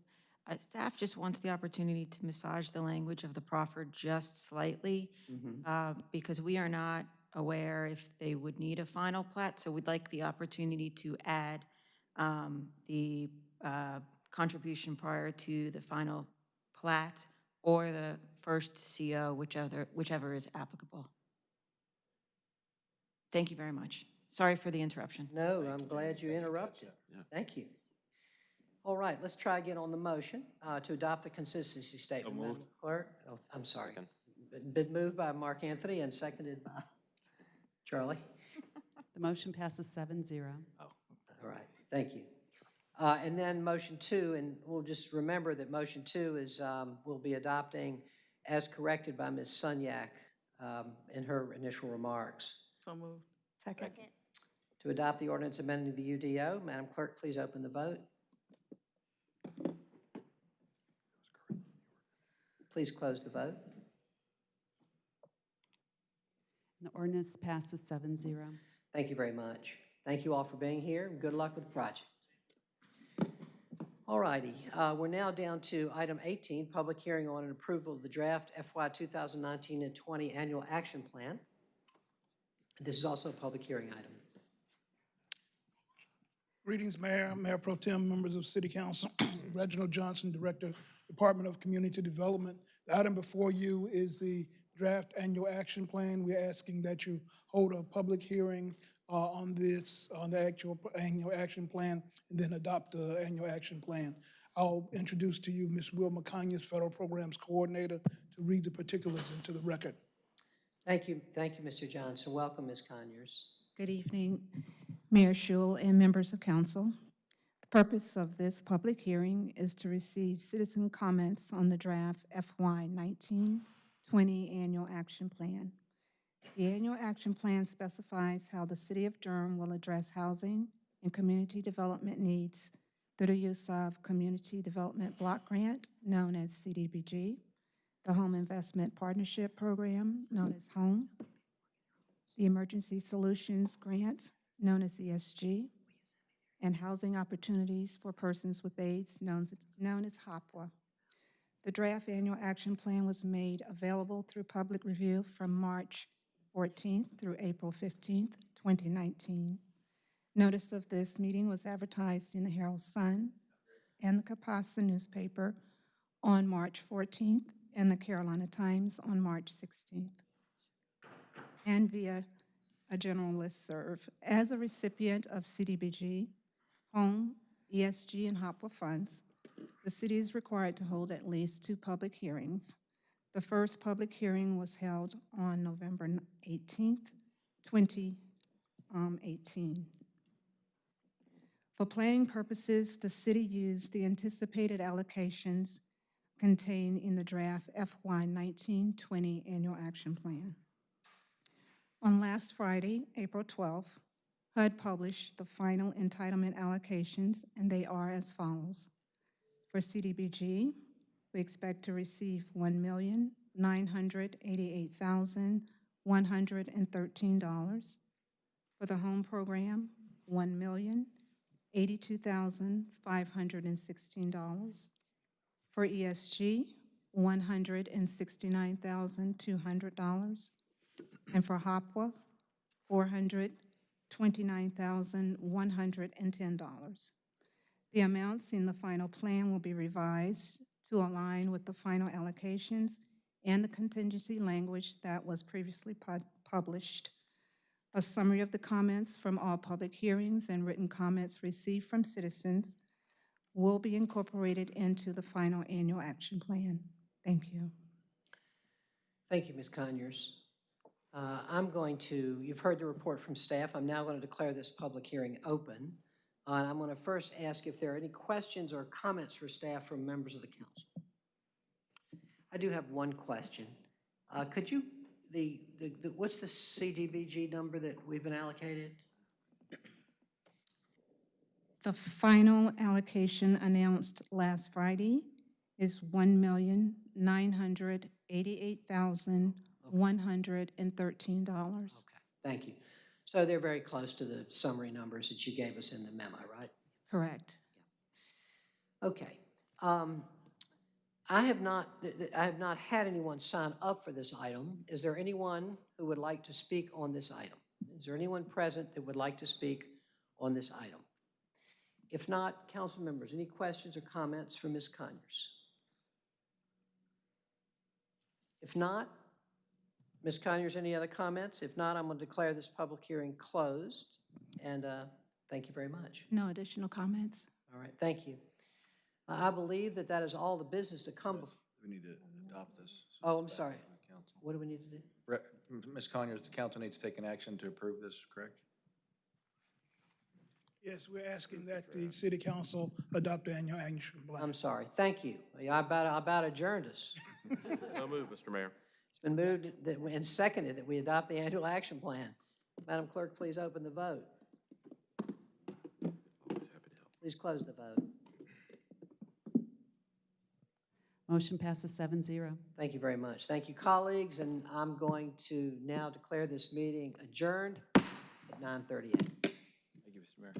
uh, staff just wants the opportunity to massage the language of the proffer just slightly, uh, because we are not aware if they would need a final plat, so we'd like the opportunity to add um, the uh, contribution prior to the final plat or the first CO, whichever, whichever is applicable. Thank you very much. Sorry for the interruption. No, I'm glad you interrupted. Thank you. All right, let's try again on the motion uh, to adopt the consistency statement. Madam Clerk, oh, I'm sorry. Been moved by Mark Anthony and seconded by Charlie. The motion passes seven zero. All right, thank you. Uh, And then motion two, and we'll just remember that motion two is, um, we'll be adopting as corrected by Ms. Sunyak um, in her initial remarks. So moved. Second. To adopt the ordinance amending the UDO, Madam Clerk, please open the vote. Please close the vote. The ordinance passes seven zero. Thank you very much. Thank you all for being here, good luck with the project. All righty, uh, we're now down to item 18, public hearing on an approval of the draft FY 2019 and 20 Annual Action Plan. This is also a public hearing item. Greetings, Mayor, Mayor Pro Tem, members of City Council. Reginald Johnson, Director, Department of Community Development. The item before you is the draft annual action plan. We're asking that you hold a public hearing uh, on this, on the actual annual action plan, and then adopt the annual action plan. I'll introduce to you Ms. Wilma Conyers, Federal Programs Coordinator, to read the particulars into the record. Thank you, thank you, Mr. Johnson. Welcome, Ms. Conyers. Good evening, Mayor Schewel and members of council. The purpose of this public hearing is to receive citizen comments on the draft FY 1920 Annual Action Plan. The Annual Action Plan specifies how the City of Durham will address housing and community development needs through the use of Community Development Block Grant, known as CDBG, the Home Investment Partnership Program, known as HOME, the Emergency Solutions Grant, known as ESG, and Housing Opportunities for Persons with AIDS, known as, known as HOPWA. The draft annual action plan was made available through public review from March 14th through April 15th, 2019. Notice of this meeting was advertised in the Herald Sun and the Kapasa newspaper on March 14th and the Carolina Times on March 16th and via a general listserv. As a recipient of CDBG, home, ESG, and HOPWA funds, the city is required to hold at least two public hearings. The first public hearing was held on November 18th, 2018. Um, For planning purposes, the city used the anticipated allocations contained in the draft FY 1920 Annual Action Plan. On last Friday, April 12th, HUD published the final entitlement allocations, and they are as follows. For CDBG, we expect to receive $1,988,113. For the home program, $1,082,516. For ESG, $169,200 and for HOPWA, $429,110. The amounts in the final plan will be revised to align with the final allocations and the contingency language that was previously pub- published. A summary of the comments from all public hearings and written comments received from citizens will be incorporated into the final annual action plan. Thank you. Thank you, Ms. Conyers. Uh, I'm going to, you've heard the report from staff. I'm now going to declare this public hearing open. Uh, And I'm going to first ask if there are any questions or comments for staff from members of the council. I do have one question. Uh, Could you, the, the, the- what's the CDBG number that we've been allocated? The final allocation announced last Friday is one million nine hundred eighty-eight thousand one hundred and thirteen dollars. Okay, Thank you. So they're very close to the summary numbers that you gave us in the memo, right? Correct. Okay. Um, I have not, I have not had anyone sign up for this item. Is there anyone who would like to speak on this item? Is there anyone present that would like to speak on this item? If not, council members, any questions or comments for Ms. Conyers? If not, Ms. Conyers, any other comments? If not, I'm going to declare this public hearing closed, and uh, thank you very much. No additional comments? All right, thank you. I I believe that that is all the business to come. bef- We need to adopt this. Oh, I'm sorry. What do we need to do? Re- Ms. Conyers, the council needs to take an action to approve this, correct? Yes, we're asking that the city council adopt the annual action plan. I'm sorry, thank you. I about, I about adjourned us. So moved, Mr. Mayor. It's been moved that we- and seconded that we adopt the annual action plan. Madam Clerk, please open the vote. Please close the vote. Motion passes seven zero. Thank you very much. Thank you, colleagues, and I'm going to now declare this meeting adjourned at 9:38. Thank you, Mr. Mayor.